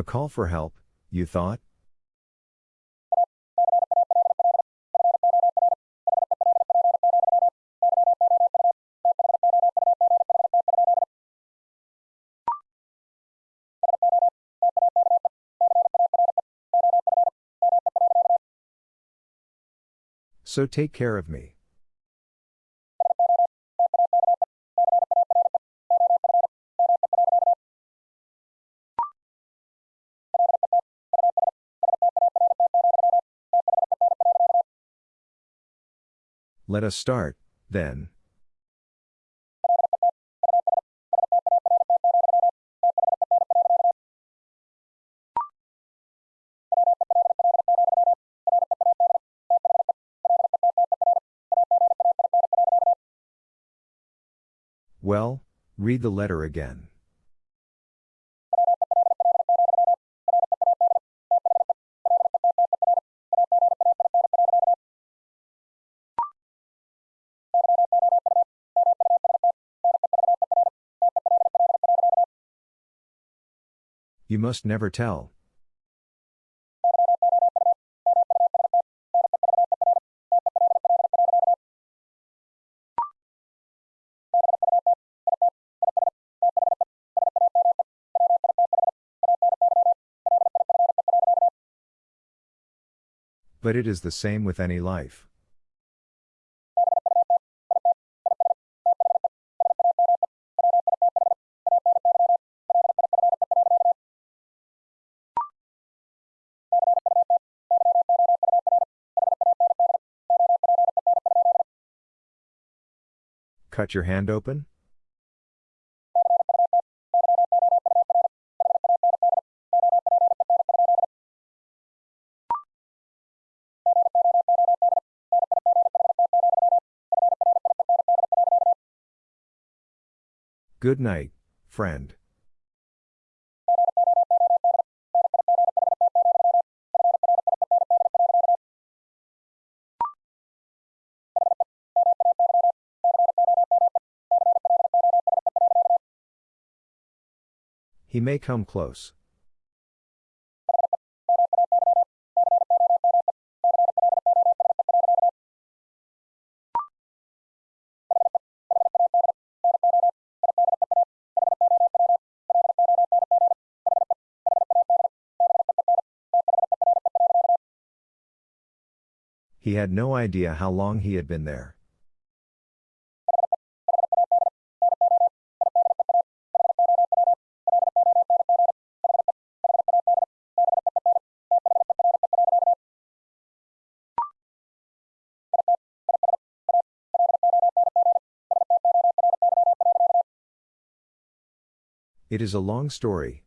A call for help, you thought? So take care of me. Let us start, then. Well, read the letter again. You must never tell. But it is the same with any life. Cut your hand open? Good night, friend. He may come close. He had no idea how long he had been there. It is a long story.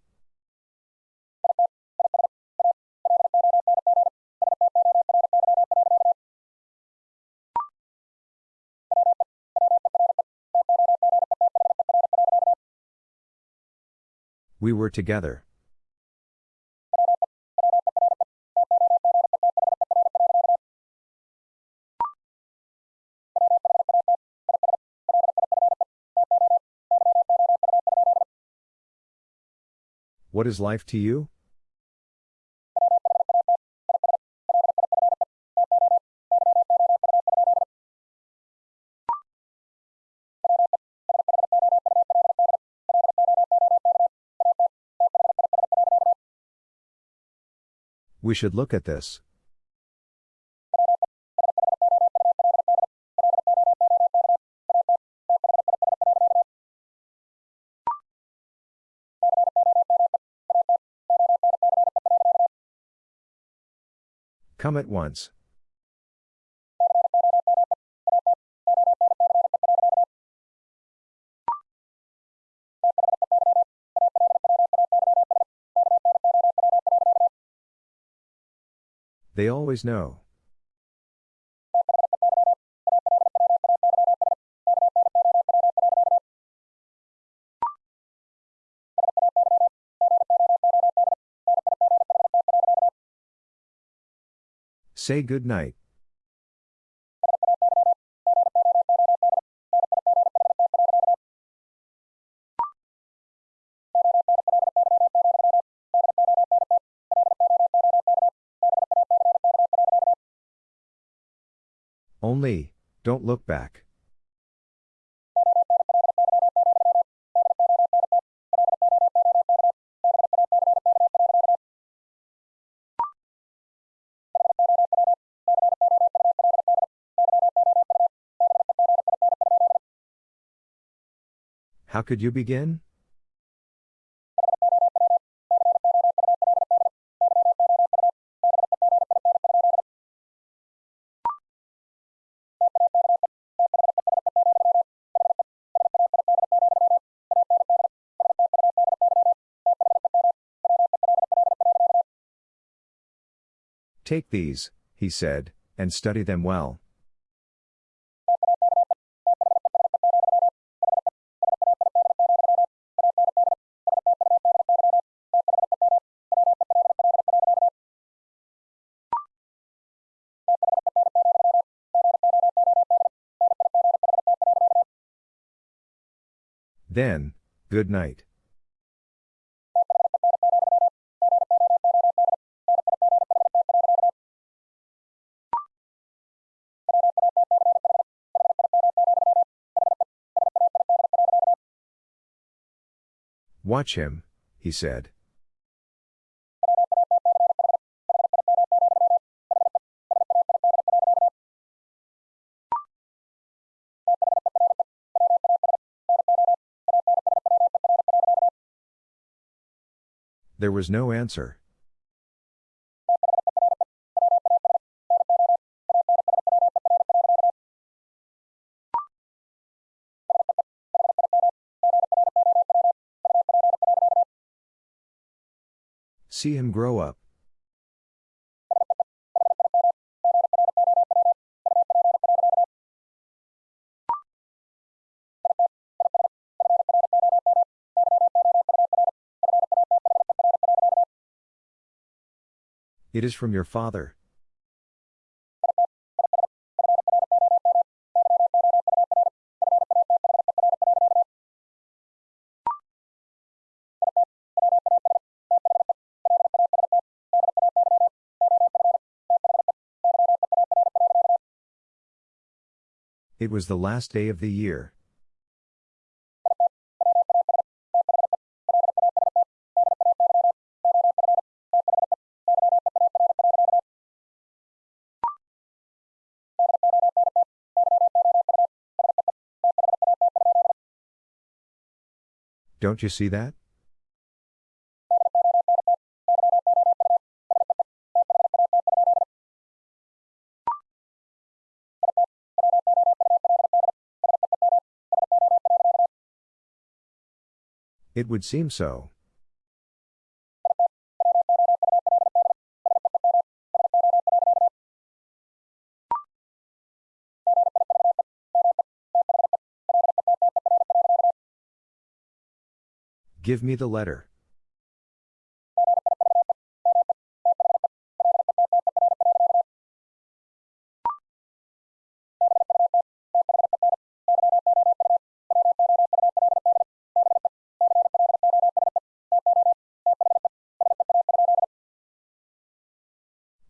We were together. What is life to you? We should look at this. Come at once. They always know. Say good night. Only, don't look back. How could you begin? Take these, he said, and study them well. Then, good night. Watch him, he said. There was no answer. See him grow up. It is from your father. It was the last day of the year. Don't you see that? It would seem so. Give me the letter.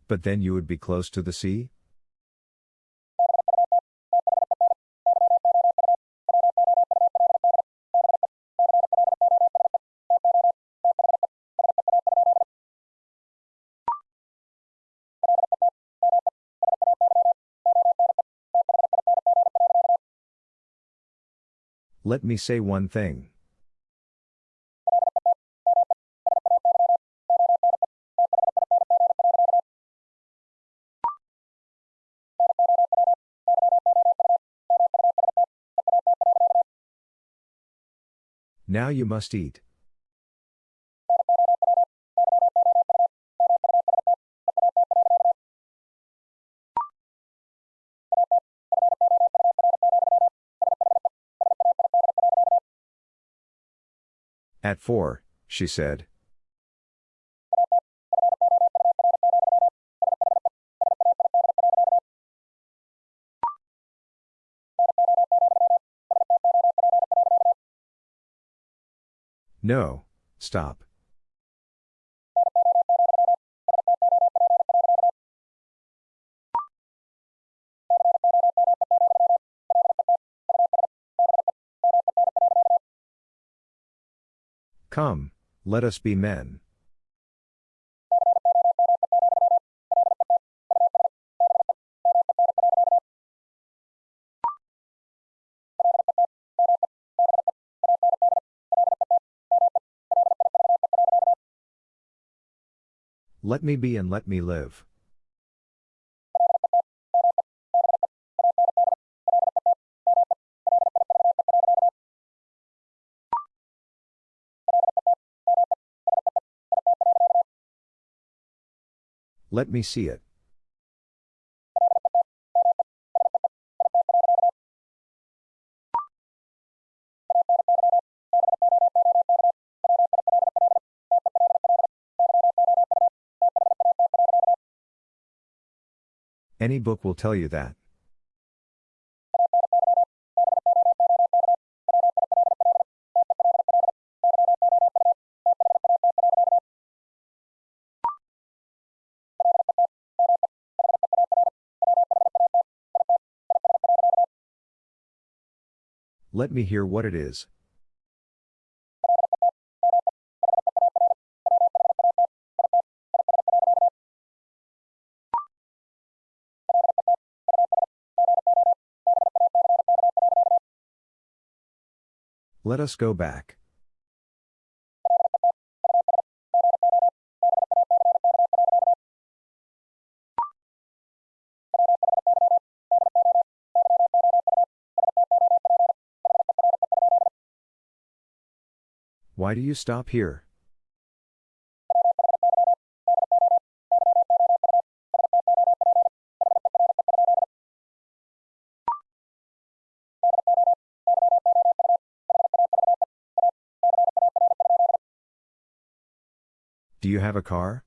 But then you would be close to the sea? Let me say one thing. Now you must eat. At four, she said. No, stop. Come, let us be men. Let me be and let me live. Let me see it. Any book will tell you that. Let me hear what it is. Let us go back. Why do you stop here? Do you have a car?